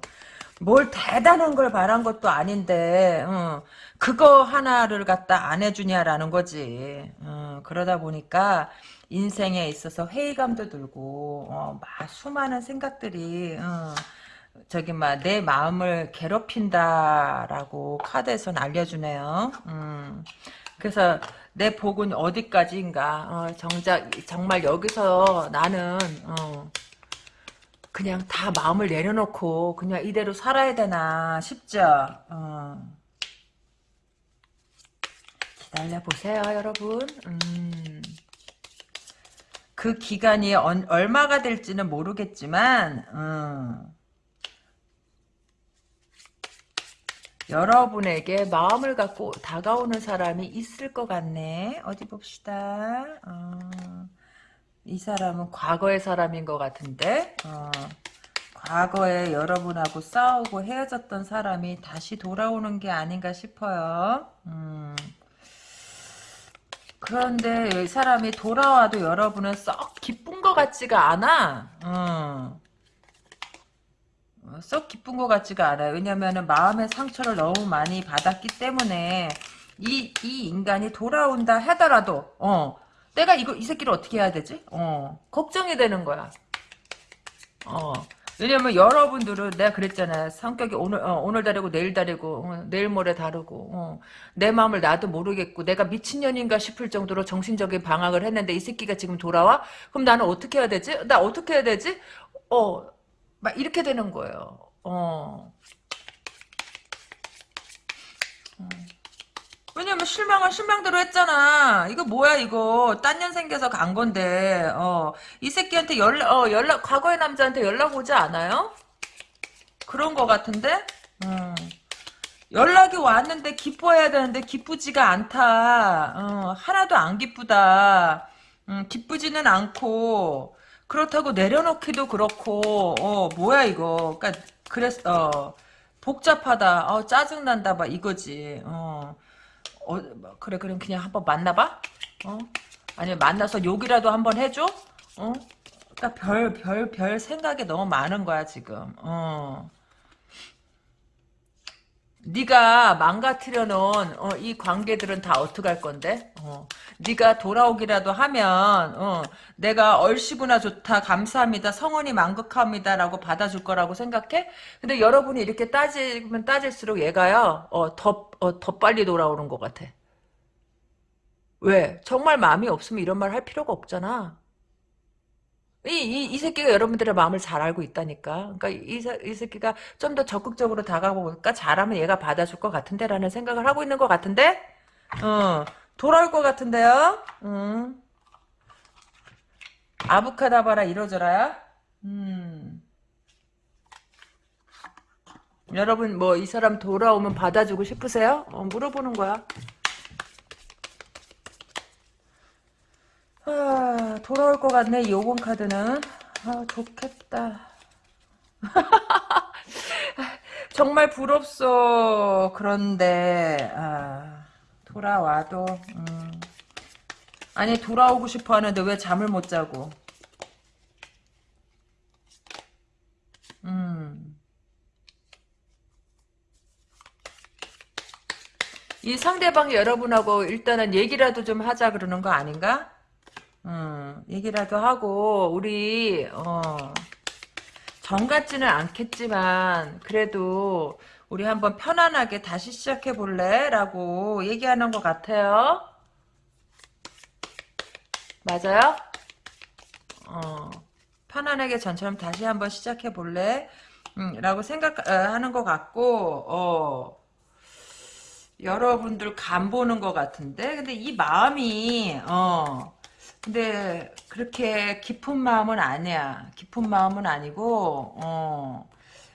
뭘 대단한 걸 바란 것도 아닌데 어, 그거 하나를 갖다 안 해주냐라는 거지. 어, 그러다 보니까 인생에 있어서 회의감도 들고 어, 막 수많은 생각들이 어, 저기 막 내 마음을 괴롭힌다라고 카드에선 알려주네요. 음, 그래서 내 복은 어디까지인가 어, 정작 정말 여기서 나는 어, 그냥 다 마음을 내려놓고 그냥 이대로 살아야 되나 싶죠 어. 기다려 보세요 여러분 음. 그 기간이 언, 얼마가 될지는 모르겠지만 음. 여러분에게 마음을 갖고 다가오는 사람이 있을 것 같네. 어디 봅시다. 어, 이 사람은 과거의 사람인 것 같은데 어, 과거에 여러분하고 싸우고 헤어졌던 사람이 다시 돌아오는 게 아닌가 싶어요. 음. 그런데 이 사람이 돌아와도 여러분은 썩 기쁜 것 같지가 않아. 음. 썩 기쁜 것 같지가 않아요. 왜냐면은 마음의 상처를 너무 많이 받았기 때문에 이, 이 인간이 돌아온다 하더라도 어 내가 이거 이 새끼를 어떻게 해야 되지? 어 걱정이 되는 거야. 어 왜냐면 여러분들은 내가 그랬잖아 성격이 오늘 어, 오늘 다르고 내일 다르고 어, 내일 모레 다르고 어, 내 마음을 나도 모르겠고 내가 미친년인가 싶을 정도로 정신적인 방황을 했는데 이 새끼가 지금 돌아와? 그럼 나는 어떻게 해야 되지? 나 어떻게 해야 되지? 어 막 이렇게 되는 거예요. 어. 어. 왜냐면 실망은 실망대로 했잖아. 이거 뭐야 이거 딴 년 생겨서 간 건데 어 이 새끼한테 연락 어 연락 과거의 남자한테 연락 오지 않아요? 그런 거 같은데 음. 연락이 왔는데 기뻐해야 되는데 기쁘지가 않다. 어, 하나도 안 기쁘다. 음, 기쁘지는 않고 그렇다고 내려놓기도 그렇고 어 뭐야 이거. 그러니까 그랬 어 복잡하다. 어 짜증난다 막 이거지. 어, 어 그래 그럼 그냥 한번 만나봐? 어? 아니면 만나서 욕이라도 한번 해줘? 어? 그러니까 별별별 생각이 너무 많은 거야 지금. 어 네가 망가뜨려 놓은 어, 이 관계들은 다 어떡할 건데? 어. 네가 돌아오기라도 하면 어, 내가 얼씨구나 좋다 감사합니다 성원이 만극합니다라고 받아줄 거라고 생각해? 근데 여러분이 이렇게 따지면 따질수록 얘가요 어, 더, 어, 더 빨리 돌아오는 것 같아 왜? 정말 마음이 없으면 이런 말 할 필요가 없잖아 이, 이, 이 새끼가 여러분들의 마음을 잘 알고 있다니까. 그러니까 이, 이 새끼가 좀 더 적극적으로 다가가볼까? 잘하면 얘가 받아줄 것 같은데? 라는 생각을 하고 있는 것 같은데? 어, 돌아올 것 같은데요? 음. 아부카다바라 이러저라야? 음. 여러분, 뭐, 이 사람 돌아오면 받아주고 싶으세요? 어, 물어보는 거야. 아, 돌아올 것 같네, 이 요번 카드는. 아, 좋겠다. 정말 부럽소. 그런데, 아, 돌아와도, 음. 아니, 돌아오고 싶어 하는데 왜 잠을 못 자고. 음. 이 상대방이 여러분하고 일단은 얘기라도 좀 하자 그러는 거 아닌가? 음, 얘기라도 하고 우리 어, 정 같지는 않겠지만 그래도 우리 한번 편안하게 다시 시작해 볼래? 라고 얘기하는 것 같아요. 맞아요? 어, 편안하게 전처럼 다시 한번 시작해 볼래? 음, 라고 생각하는 것 같고, 어, 여러분들 간 보는 것 같은데, 근데 이 마음이, 어, 근데 그렇게 깊은 마음은 아니야. 깊은 마음은 아니고, 어,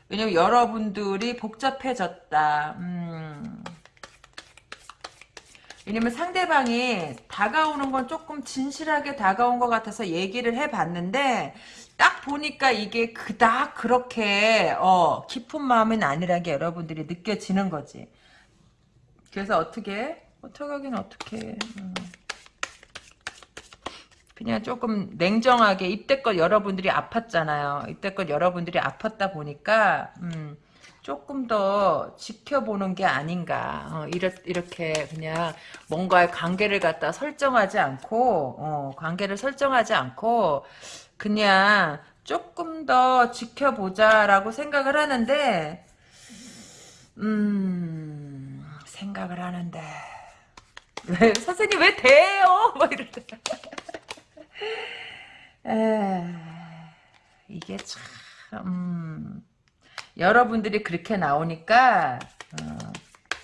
왜냐면 여러분들이 복잡해졌다. 음, 왜냐면 상대방이 다가오는 건 조금 진실하게 다가온 것 같아서 얘기를 해봤는데 딱 보니까 이게 그닥 그렇게 어, 깊은 마음은 아니라는 게 여러분들이 느껴지는 거지. 그래서 어떻게 어떻게 하긴 어떻게 음. 그냥 조금 냉정하게 이때껏 여러분들이 아팠잖아요. 이때껏 여러분들이 아팠다 보니까 음, 조금 더 지켜보는 게 아닌가. 어, 이렇, 이렇게 그냥 뭔가의 관계를 갖다 설정하지 않고, 어, 관계를 설정하지 않고, 그냥 조금 더 지켜보자라고 생각을 하는데, 음, 생각을 하는데, 왜, 선생님 왜 대요? 뭐 이럴 때. 에, 이게 참, 음, 여러분들이 그렇게 나오니까 어,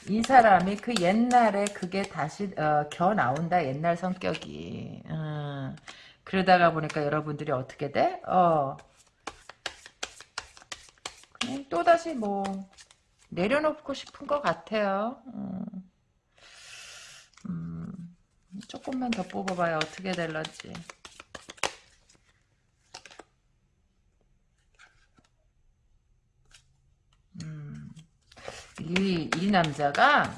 이 사람이 그 옛날에 그게 다시 어, 겨 나온다 옛날 성격이 어, 그러다가 보니까 여러분들이 어떻게 돼? 어 그냥 또 다시 뭐 내려놓고 싶은 것 같아요. 음, 음, 조금만 더 뽑아봐요 어떻게 될런지. 이, 이 남자가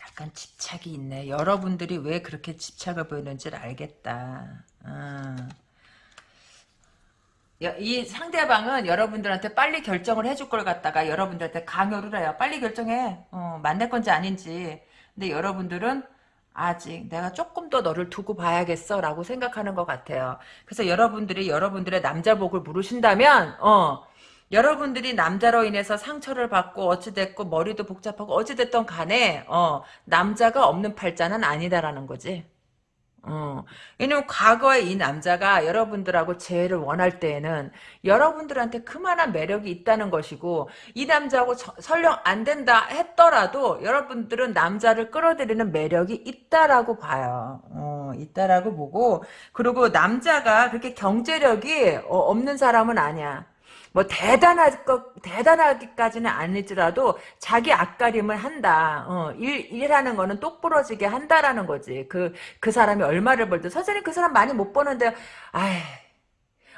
약간 집착이 있네. 여러분들이 왜 그렇게 집착을 보이는지를 알겠다. 어. 이 상대방은 여러분들한테 빨리 결정을 해줄 걸 갖다가 여러분들한테 강요를 해요. 빨리 결정해. 어, 만날 건지 아닌지. 근데 여러분들은 아직 내가 조금 더 너를 두고 봐야겠어 라고 생각하는 것 같아요. 그래서 여러분들이 여러분들의 남자복을 물으신다면 어 여러분들이 남자로 인해서 상처를 받고 어찌됐고 머리도 복잡하고 어찌됐던 간에 어, 남자가 없는 팔자는 아니다라는 거지. 어, 왜냐면 과거에 이 남자가 여러분들하고 재회를 원할 때에는 여러분들한테 그만한 매력이 있다는 것이고 이 남자하고 저, 설령 안 된다 했더라도 여러분들은 남자를 끌어들이는 매력이 있다라고 봐요. 어, 있다라고 보고 그리고 남자가 그렇게 경제력이 어, 없는 사람은 아니야. 뭐 대단할 것 대단하기까지는 아니더라도 자기 앞가림을 한다. 어, 일 일하는 거는 똑부러지게 한다라는 거지. 그그 그 사람이 얼마를 벌든 선생님 그 사람 많이 못 버는데 아이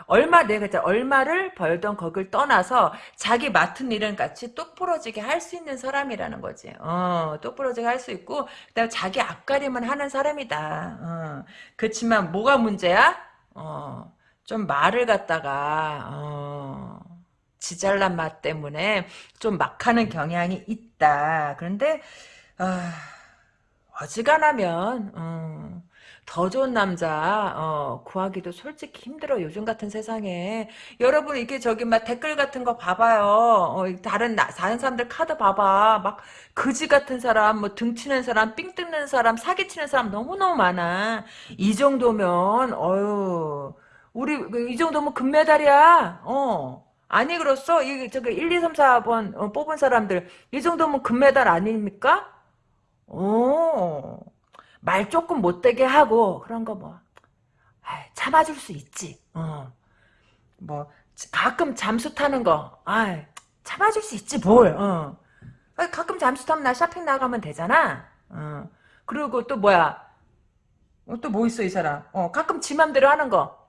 얼마 내가 이제 얼마를 벌던 거길 떠나서 자기 맡은 일은 같이 똑부러지게 할 수 있는 사람이라는 거지. 어, 똑부러지게 할 수 있고 그다음에 자기 앞가림을 하는 사람이다. 어, 그렇지만 뭐가 문제야? 어, 좀 말을 갖다가 어, 지잘난 맛 때문에 좀 막하는 경향이 있다. 그런데 어, 어지간하면 어, 더 좋은 남자 어, 구하기도 솔직히 힘들어 요즘 같은 세상에 여러분 이게 저기 막 댓글 같은 거 봐봐요 어, 다른 나, 다른 사람들 카드 봐봐 막 그지 같은 사람 뭐 등치는 사람 삥 뜯는 사람 사기치는 사람 너무너무 많아 이 정도면 어유 우리 그이 정도면 금메달이야. 어. 아니 그렇소? 이 저기 1, 2, 3, 4번 어, 뽑은 사람들 이 정도면 금메달 아닙니까? 어. 말 조금 못되게 하고 그런 거 뭐. 참아줄 수 있지. 어. 뭐 가끔 잠수 타는 거. 아, 참아줄 수 있지 뭘. 어. 가끔 잠수 타면 나 쇼핑 나가면 되잖아. 어. 그리고 또 뭐야? 어, 또뭐 있어 이 사람? 어, 가끔 지 맘대로 하는 거.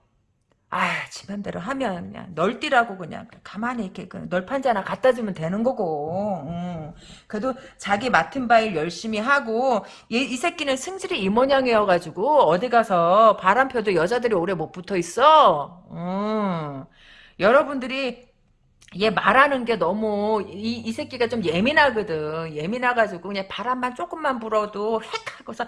아, 지 맘대로 하면 그냥 널뛰라고 그냥 가만히 이렇게 그 널판지 하나 갖다 주면 되는 거고. 음. 그래도 자기 맡은 바일 열심히 하고 얘, 이 새끼는 승질이 이 모양이어가지고 어디 가서 바람 펴도 여자들이 오래 못 붙어 있어. 음. 여러분들이 얘 말하는 게 너무 이, 이 새끼가 좀 예민하거든. 예민해가지고 그냥 바람만 조금만 불어도 획 하고서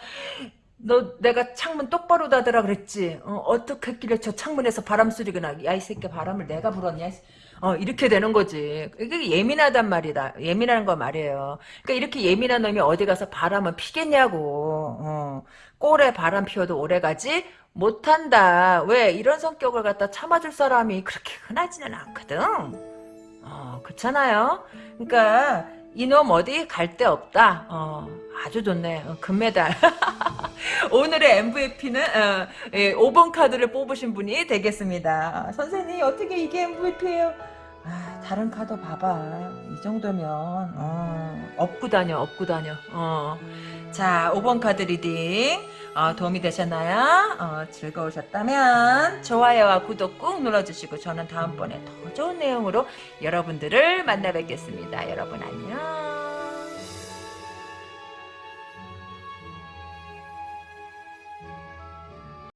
너 내가 창문 똑바로 닫으라 그랬지. 어, 떻게 했길래 저 창문에서 바람 소리가 나. 야이 새끼 바람을 내가 불었냐. 어, 이렇게 되는 거지. 이게 예민하단 말이다. 예민한 거 말이에요. 그러니까 이렇게 예민한 놈이 어디 가서 바람은 피겠냐고. 어. 꼴에 바람 피워도 오래 가지 못한다. 왜? 이런 성격을 갖다 참아줄 사람이 그렇게 흔하지는 않거든. 어, 그렇잖아요. 그러니까 이놈 어디 갈 데 없다. 어, 아주 좋네. 어, 금메달. 오늘의 MVP는 어, 예, 5번 카드를 뽑으신 분이 되겠습니다. 아, 선생님 어떻게 이게 MVP예요? 아, 다른 카드 봐봐. 이 정도면 어, 업고 다녀, 업고 다녀. 어. 자, 5번 카드 reading 어, 도움이 되셨나요? 어, 즐거우셨다면 좋아요와 구독 꾹 눌러주시고 저는 다음번에 더 좋은 내용으로 여러분들을 만나 뵙겠습니다. 여러분 안녕.